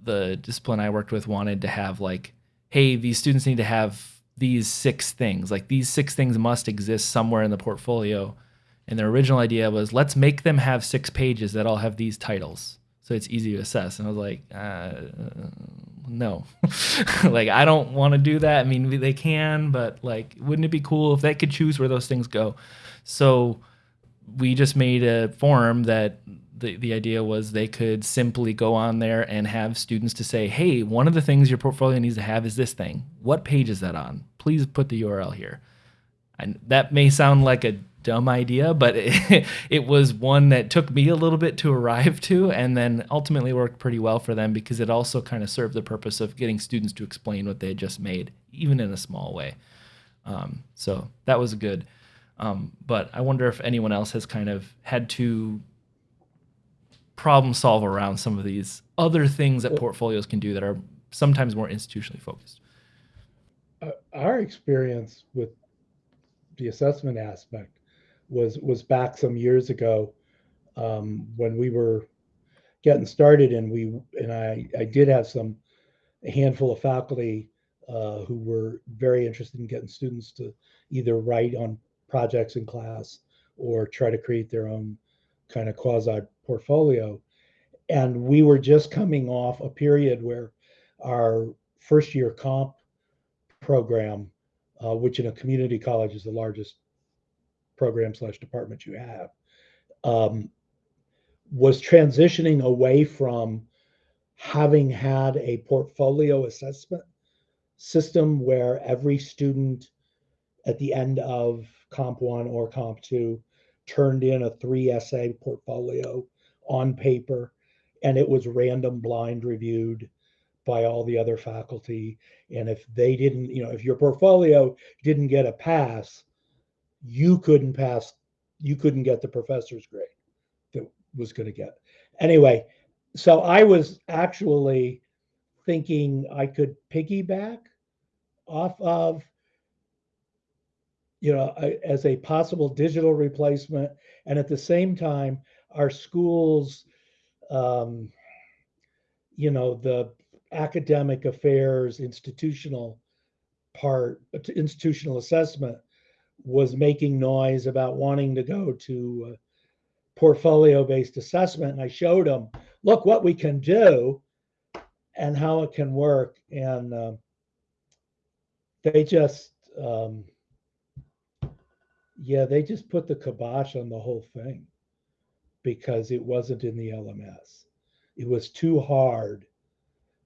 the discipline I worked with wanted to have like, hey, these students need to have these six things. Like these six things must exist somewhere in the portfolio and their original idea was let's make them have six pages that all have these titles so it's easy to assess. And I was like, uh, no, [laughs] like I don't want to do that. I mean, they can, but like, wouldn't it be cool if they could choose where those things go? So we just made a form that the, the idea was they could simply go on there and have students to say, hey, one of the things your portfolio needs to have is this thing. What page is that on? Please put the URL here. And that may sound like a dumb idea, but it, [laughs] it, was one that took me a little bit to arrive to and then ultimately worked pretty well for them because it also kind of served the purpose of getting students to explain what they had just made, even in a small way. Um, so that was good. Um, but I wonder if anyone else has kind of had to problem solve around some of these other things that portfolios can do that are sometimes more institutionally focused. Uh, our experience with the assessment aspect was was back some years ago um, when we were getting started, and we and I I did have some a handful of faculty uh, who were very interested in getting students to either write on projects in class or try to create their own kind of quasi portfolio. And we were just coming off a period where our first year comp program, uh, which in a community college is the largest program slash department you have, um, was transitioning away from having had a portfolio assessment system where every student at the end of comp one or comp two turned in a three essay portfolio on paper and it was random blind reviewed by all the other faculty. And if they didn't you know if your portfolio didn't get a pass you couldn't pass, you couldn't get the professor's grade that was going to get. Anyway, so I was actually thinking I could piggyback off of, you know, as a possible digital replacement. And at the same time, our schools, um, you know, the academic affairs, institutional part, institutional assessment was making noise about wanting to go to uh, portfolio based assessment. And I showed them look what we can do and how it can work. And um, they just, um, yeah, they just put the kibosh on the whole thing because it wasn't in the LMS. It was too hard.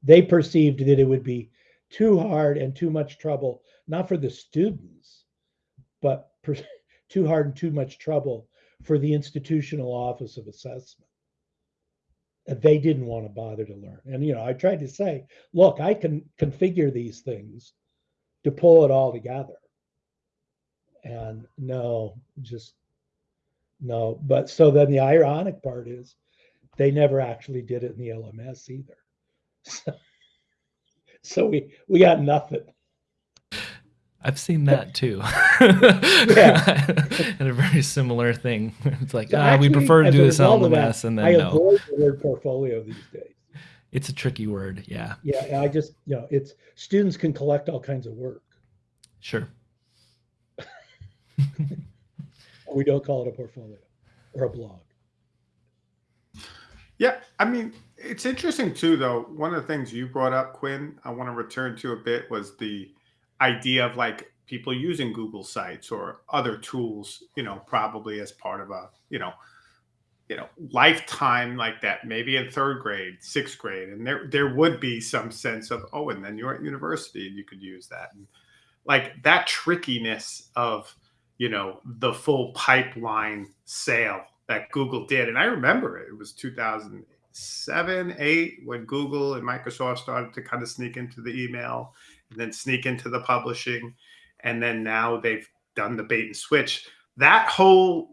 They perceived that it would be too hard and too much trouble, not for the students, but [laughs] too hard and too much trouble for the institutional office of assessment. They didn't want to bother to learn. And you know, I tried to say, look, I can configure these things to pull it all together. And no, just no. But so then the ironic part is they never actually did it in the LMS either. [laughs] So, so we we got nothing. I've seen that too. yeah. [laughs] and a very similar thing. [laughs] It's like, so ah, actually, we prefer to do this on the mess and then I no. avoid the word portfolio these days. It's a tricky word, yeah. Yeah, I just, you know, it's students can collect all kinds of work. Sure. [laughs] we don't call it a portfolio or a blog. Yeah, I mean, it's interesting too, though. One of the things you brought up, Quinn, I want to return to a bit was the idea of like people using Google Sites or other tools, you know, probably as part of a, you know, you know, lifetime like that, maybe in third grade, sixth grade, and there there would be some sense of, oh, and then you're at university and you could use that, and like that trickiness of, you know, the full pipeline sale that Google did, and I remember it, it was 2007, eight when Google and Microsoft started to kind of sneak into the email then sneak into the publishing. And then now they've done the bait and switch. That whole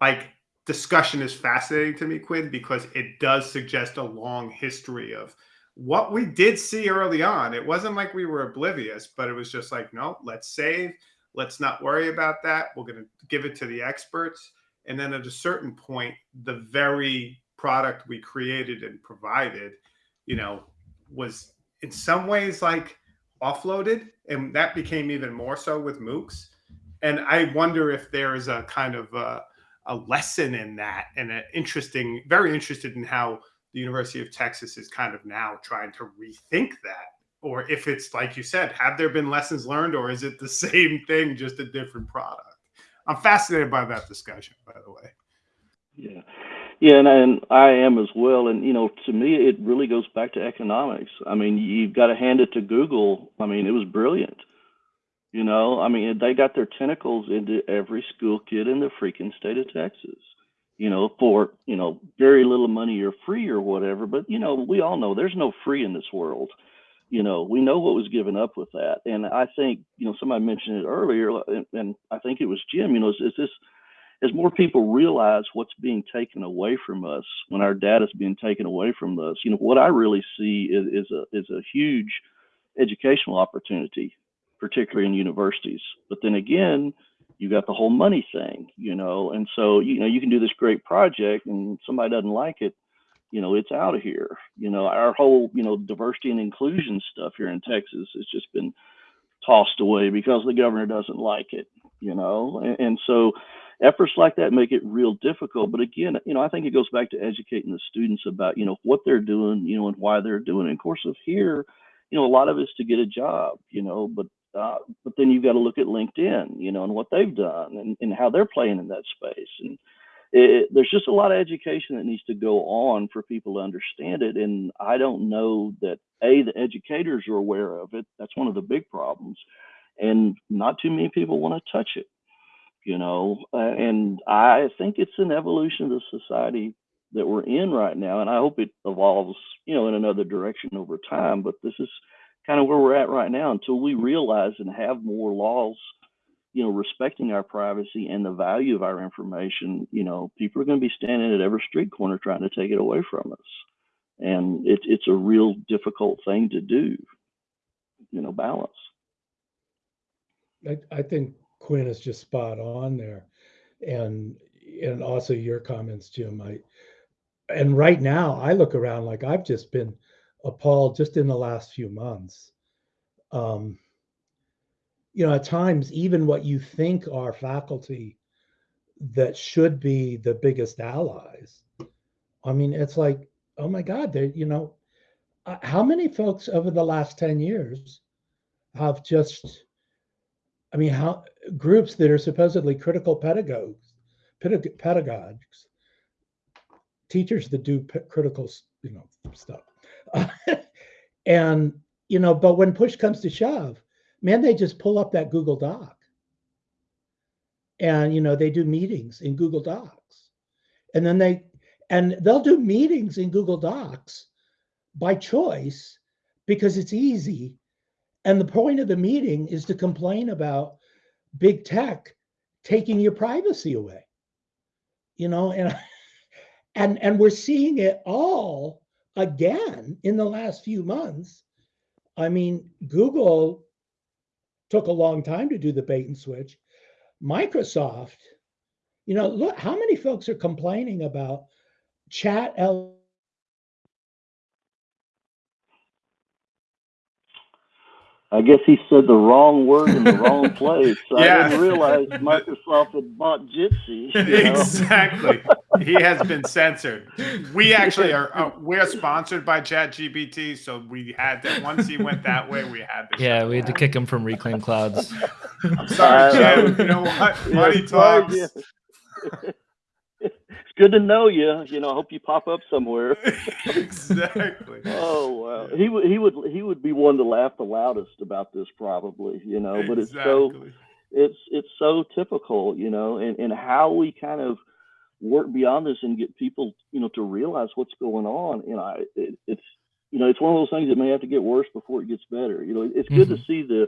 like discussion is fascinating to me, Quinn, because it does suggest a long history of what we did see early on. It wasn't like we were oblivious, but it was just like, no, let's save. Let's not worry about that. We're going to give it to the experts. And then at a certain point, the very product we created and provided, you know, was in some ways like offloaded, and that became even more so with MOOCs. And I wonder if there is a kind of a, a lesson in that, and an interesting, very interested in how the University of Texas is kind of now trying to rethink that, or if it's like you said, have there been lessons learned, or is it the [laughs] same thing, just a different product? I'm fascinated by that discussion, by the way. Yeah. Yeah, and, and I am as well. And, you know, to me, it really goes back to economics. I mean, you've got to hand it to Google. I mean, it was brilliant. You know, I mean, they got their tentacles into every school kid in the freaking state of Texas, you know, for, you know, very little money or free or whatever. But, you know, we all know there's no free in this world. You know, we know what was given up with that. And I think, you know, somebody mentioned it earlier, and, and I think it was Jim, you know, is, is this as more people realize what's being taken away from us when our data is being taken away from us, you know, what I really see is, is a is a huge educational opportunity, particularly in universities. But then again, you got the whole money thing, you know, and so you know you can do this great project and somebody doesn't like it, you know, it's out of here. You know, our whole you know diversity and inclusion stuff here in Texas has just been tossed away because the governor doesn't like it, you know, and, and so efforts like that make it real difficult. But again, you know, I think it goes back to educating the students about, you know, what they're doing, you know, and why they're doing it. And of course, of here, you know, a lot of it's to get a job, you know, but uh, but then you've got to look at LinkedIn, you know, and what they've done and, and how they're playing in that space. And it, there's just a lot of education that needs to go on for people to understand it. And I don't know that a the educators are aware of it. That's one of the big problems, and not too many people want to touch it you know, uh, and I think it's an evolution of the society that we're in right now, and I hope it evolves, you know, in another direction over time. But this is kind of where we're at right now until we realize and have more laws, you know, respecting our privacy and the value of our information. You know, people are going to be standing at every street corner trying to take it away from us, and it's it's a real difficult thing to do. You know, balance. I, I think Quinn is just spot on there. And and also your comments, Jim. I and right now I look around like I've just been appalled just in the last few months. Um, you know, at times, even what you think are faculty that should be the biggest allies. I mean, it's like oh my God, they you know, uh, how many folks over the last 10 years have just, I mean, how groups that are supposedly critical pedagogues, pedag- pedagogues, teachers that do critical, you know, stuff. [laughs] and, you know, but when push comes to shove, man, they just pull up that Google Doc. And, you know, they do meetings in Google Docs. And then they, and they'll do meetings in Google Docs by choice because it's easy. And the point of the meeting is to complain about big tech taking your privacy away. You know, and [laughs] and and we're seeing it all again in the last few months. I mean, Google took a long time to do the bait and switch. Microsoft, you know, look how many folks are complaining about chat L I guess he said the wrong word in the wrong [laughs] place. I Yeah. didn't realize Microsoft had bought Jitsi. you know? [laughs] exactly. he has been censored. We actually are. Uh, we're sponsored by ChatGPT, so we had to. Once he went that way, we had to. Yeah, we had to kick him from Reclaim Clouds. [laughs] I'm sorry, Uh, Jim. You know what? Money sorry, talks. Yeah. it's good to know you. You know, I hope you pop up somewhere. [laughs] exactly. Oh wow, he would he would he would be one to laugh the loudest about this probably. You know, but it's so it's it's so typical, you know, and, and how we kind of work beyond this and get people, you know, to realize what's going on. You know, I, it, it's you know, it's one of those things that may have to get worse before it gets better. You know, it's good to mm-hmm. see the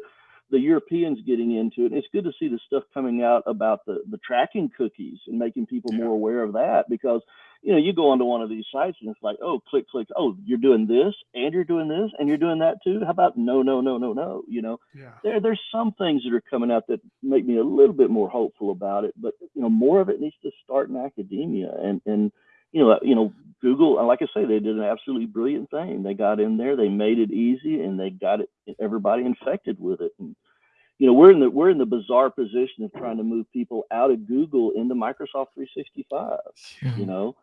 the Europeans getting into it. It's good to see the stuff coming out about the the tracking cookies and making people Yeah. more aware of that because you know, you go onto one of these sites and it's like, oh, click, click, oh, you're doing this and you're doing this and you're doing that too. How about no, no, no, no, no? You know, Yeah. there there's some things that are coming out that make me a little bit more hopeful about it but you know more of it needs to start in academia and and you know you know google like i say they did an absolutely brilliant thing. They got in there they made it easy and they got it everybody infected with it. And you know we're in the we're in the bizarre position of trying to move people out of google into microsoft 365 Mhm. you know?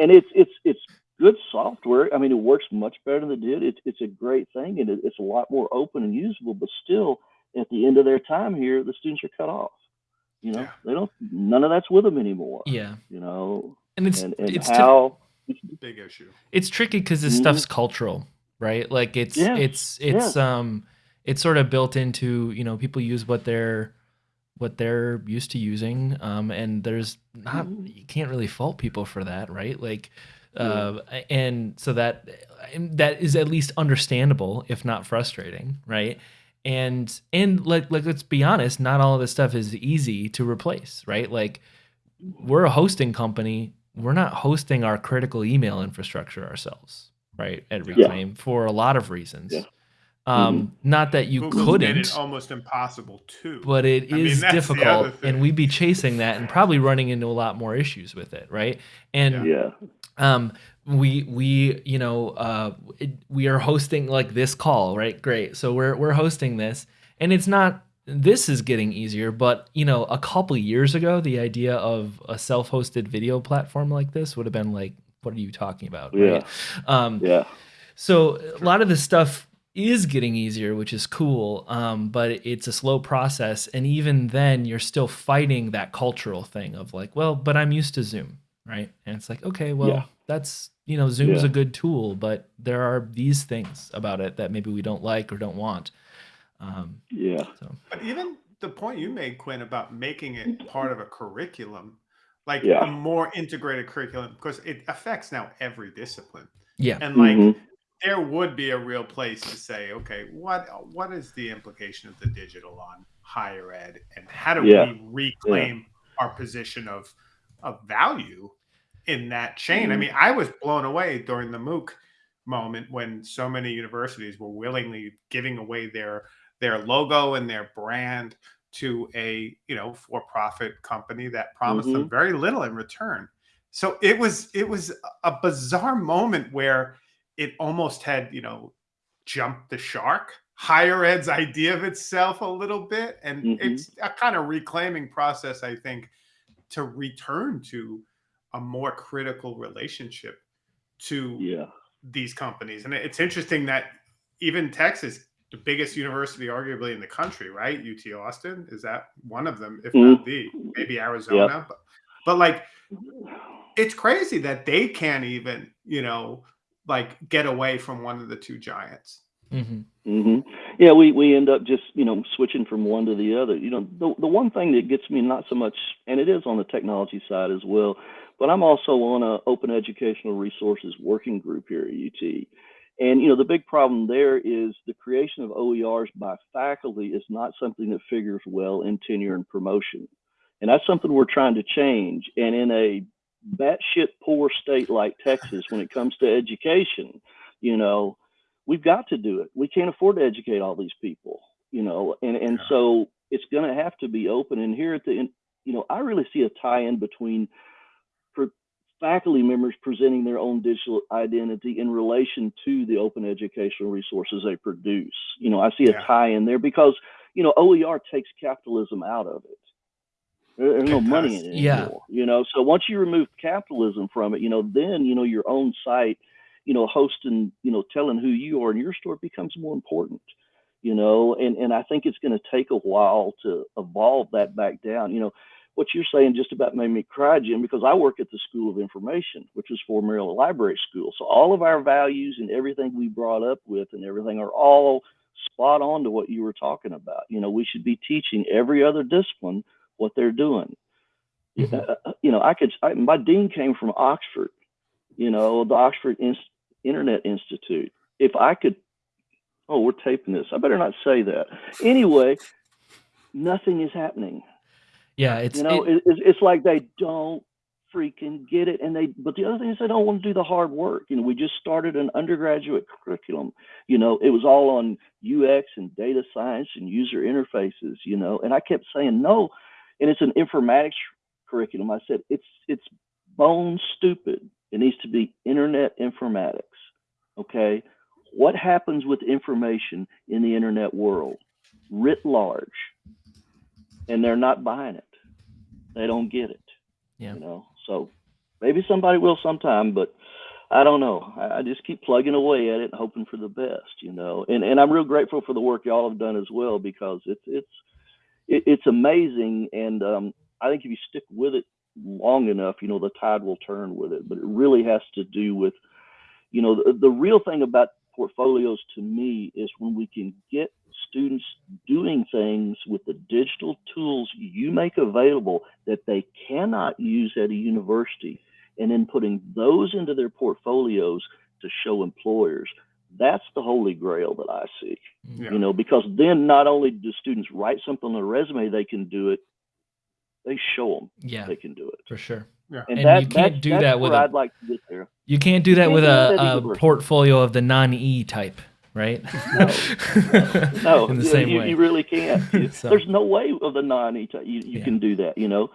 And it's it's it's good software. I mean it works much better than it did. It's it's a great thing and it, it's a lot more open and usable but still at the end of their time here the students are cut off you know? Yeah. they don't none of that's with them anymore Yeah, you know and it's and, and it's ti- how Big issue. it's tricky because this Mhm. stuff's cultural, right? Like it's Yes, it's it's um it's sort of built into you know people use what they're what they're used to using, um, and there's not Mhm. you can't really fault people for that, right? Like. Uh, and so that that is at least understandable, if not frustrating, right? And and like like let's be honest, not all of this stuff is easy to replace, right? Like we're a hosting company. We're not hosting our critical email infrastructure ourselves, right? At Yeah. Reclaim for a lot of reasons. Yeah. Um, Not that you Google's couldn't, it almost impossible too. but it I is that's the other difficult, and we'd be chasing that and probably running into a lot more issues with it, right? And yeah um we we you know uh it, we are hosting like this call right great so we're we're hosting this and it's not this is getting easier but you know a couple years ago the idea of a self-hosted video platform like this would have been like what are you talking about right um yeah so a lot of this stuff is getting easier, which is cool. Um, but it's a slow process, and even then, you're still fighting that cultural thing of like, well, but I'm used to Zoom, right? And it's like, okay, well, Yeah. that's you know, Zoom's Yeah. a good tool, but there are these things about it that maybe we don't like or don't want. Um, yeah so But even the point you made, Quinn, about making it part of a curriculum, like Yeah. a more integrated curriculum, because it affects now every discipline. yeah, And like Mhm. there would be a real place to say, okay, what what is the implication of the digital on higher ed, and how do Yeah. we reclaim our position of of value in that chain? I mean, I was blown away during the MOOC moment when so many universities were willingly giving away their their logo and their brand to a you know for-profit company that promised them very little in return so it was it was a bizarre moment where it almost had you know jumped the shark higher ed's idea of itself a little bit and Mhm. it's a kind of reclaiming process i think to return to a more critical relationship to Yeah. these companies. And it's interesting that even Texas, the biggest university arguably in the country, right? UT Austin, is that one of them, if Mhm. not the, maybe Arizona. But, but like, [sighs] it's crazy that they can't even, you know, like get away from one of the two giants. hmm hmm Yeah, we, we end up just you know switching from one to the other. You know, the the one thing that gets me not so much, and it is on the technology side as well, but I'm also on a open educational resources working group here at UT. And you know, the big problem there is the creation of OERs by faculty is not something that figures well in tenure and promotion, and that's something we're trying to change. And in a batshit poor state like Texas, when it comes to education, you know we've got to do it. We can't afford to educate all these people, you know, and and Yeah. so it's going to have to be open. And here at the, end, you know, I really see a tie-in between faculty members presenting their own digital identity in relation to the open educational resources they produce. You know, I see a Yeah. tie-in there because you know OER takes capitalism out of it. There- There's no money in it Yeah. anymore. You know, so once you remove capitalism from it, you know, then you know your own site you know, hosting, you know, telling who you are in your store becomes more important, you know, and, and I think it's going to take a while to evolve that back down. You know, what you're saying just about made me cry, Jim, because I work at the School of Information, which is for Maryland Library School. So all of our values and everything we brought up with and everything are all spot on to what you were talking about. You know, we should be teaching every other discipline what they're doing. Mhm. Uh, you know, I could, I, my dean came from Oxford, you know, the Oxford Inst- Internet Institute. If I could, oh, we're taping this. I better not say that. Anyway, nothing is happening. Yeah, it's You know, it- it, it's, it's like they don't freaking get it, and they. But the other thing is they don't want to do the hard work. You know, we just started an undergraduate curriculum. You know, it was all on UX and data science and user interfaces. You know, and I kept saying no, and it's an informatics curriculum. I said it's it's bone stupid. It needs to be internet informatics. Okay, what happens with information in the internet world, writ large, and they're not buying it. They don't get it. Yeah. You know, so maybe somebody will sometime, but I don't know. I, I just keep plugging away at it and hoping for the best, you know. And and I'm real grateful for the work y'all have done as well because it's it's it, it's amazing and um I think if you stick with it long enough, you know, the tide will turn with it. But it really has to do with, you know, the, the real thing about portfolios to me is when we can get students doing things with the digital tools you make available that they cannot use at a university and then putting those into their portfolios to show employers. That's the holy grail that i see. Yeah. you know because then not only do students write something on their resume they can do it they show them yeah, they can do it. For sure. Yeah. And that, you can't that's, do that's that with a- i'd like to get there. You can't do that can't with a, a portfolio of the non-E type, right? [laughs] no in the you, same you, way. you really can't [laughs] So- there's no way of the non you, you Yeah. can do that you know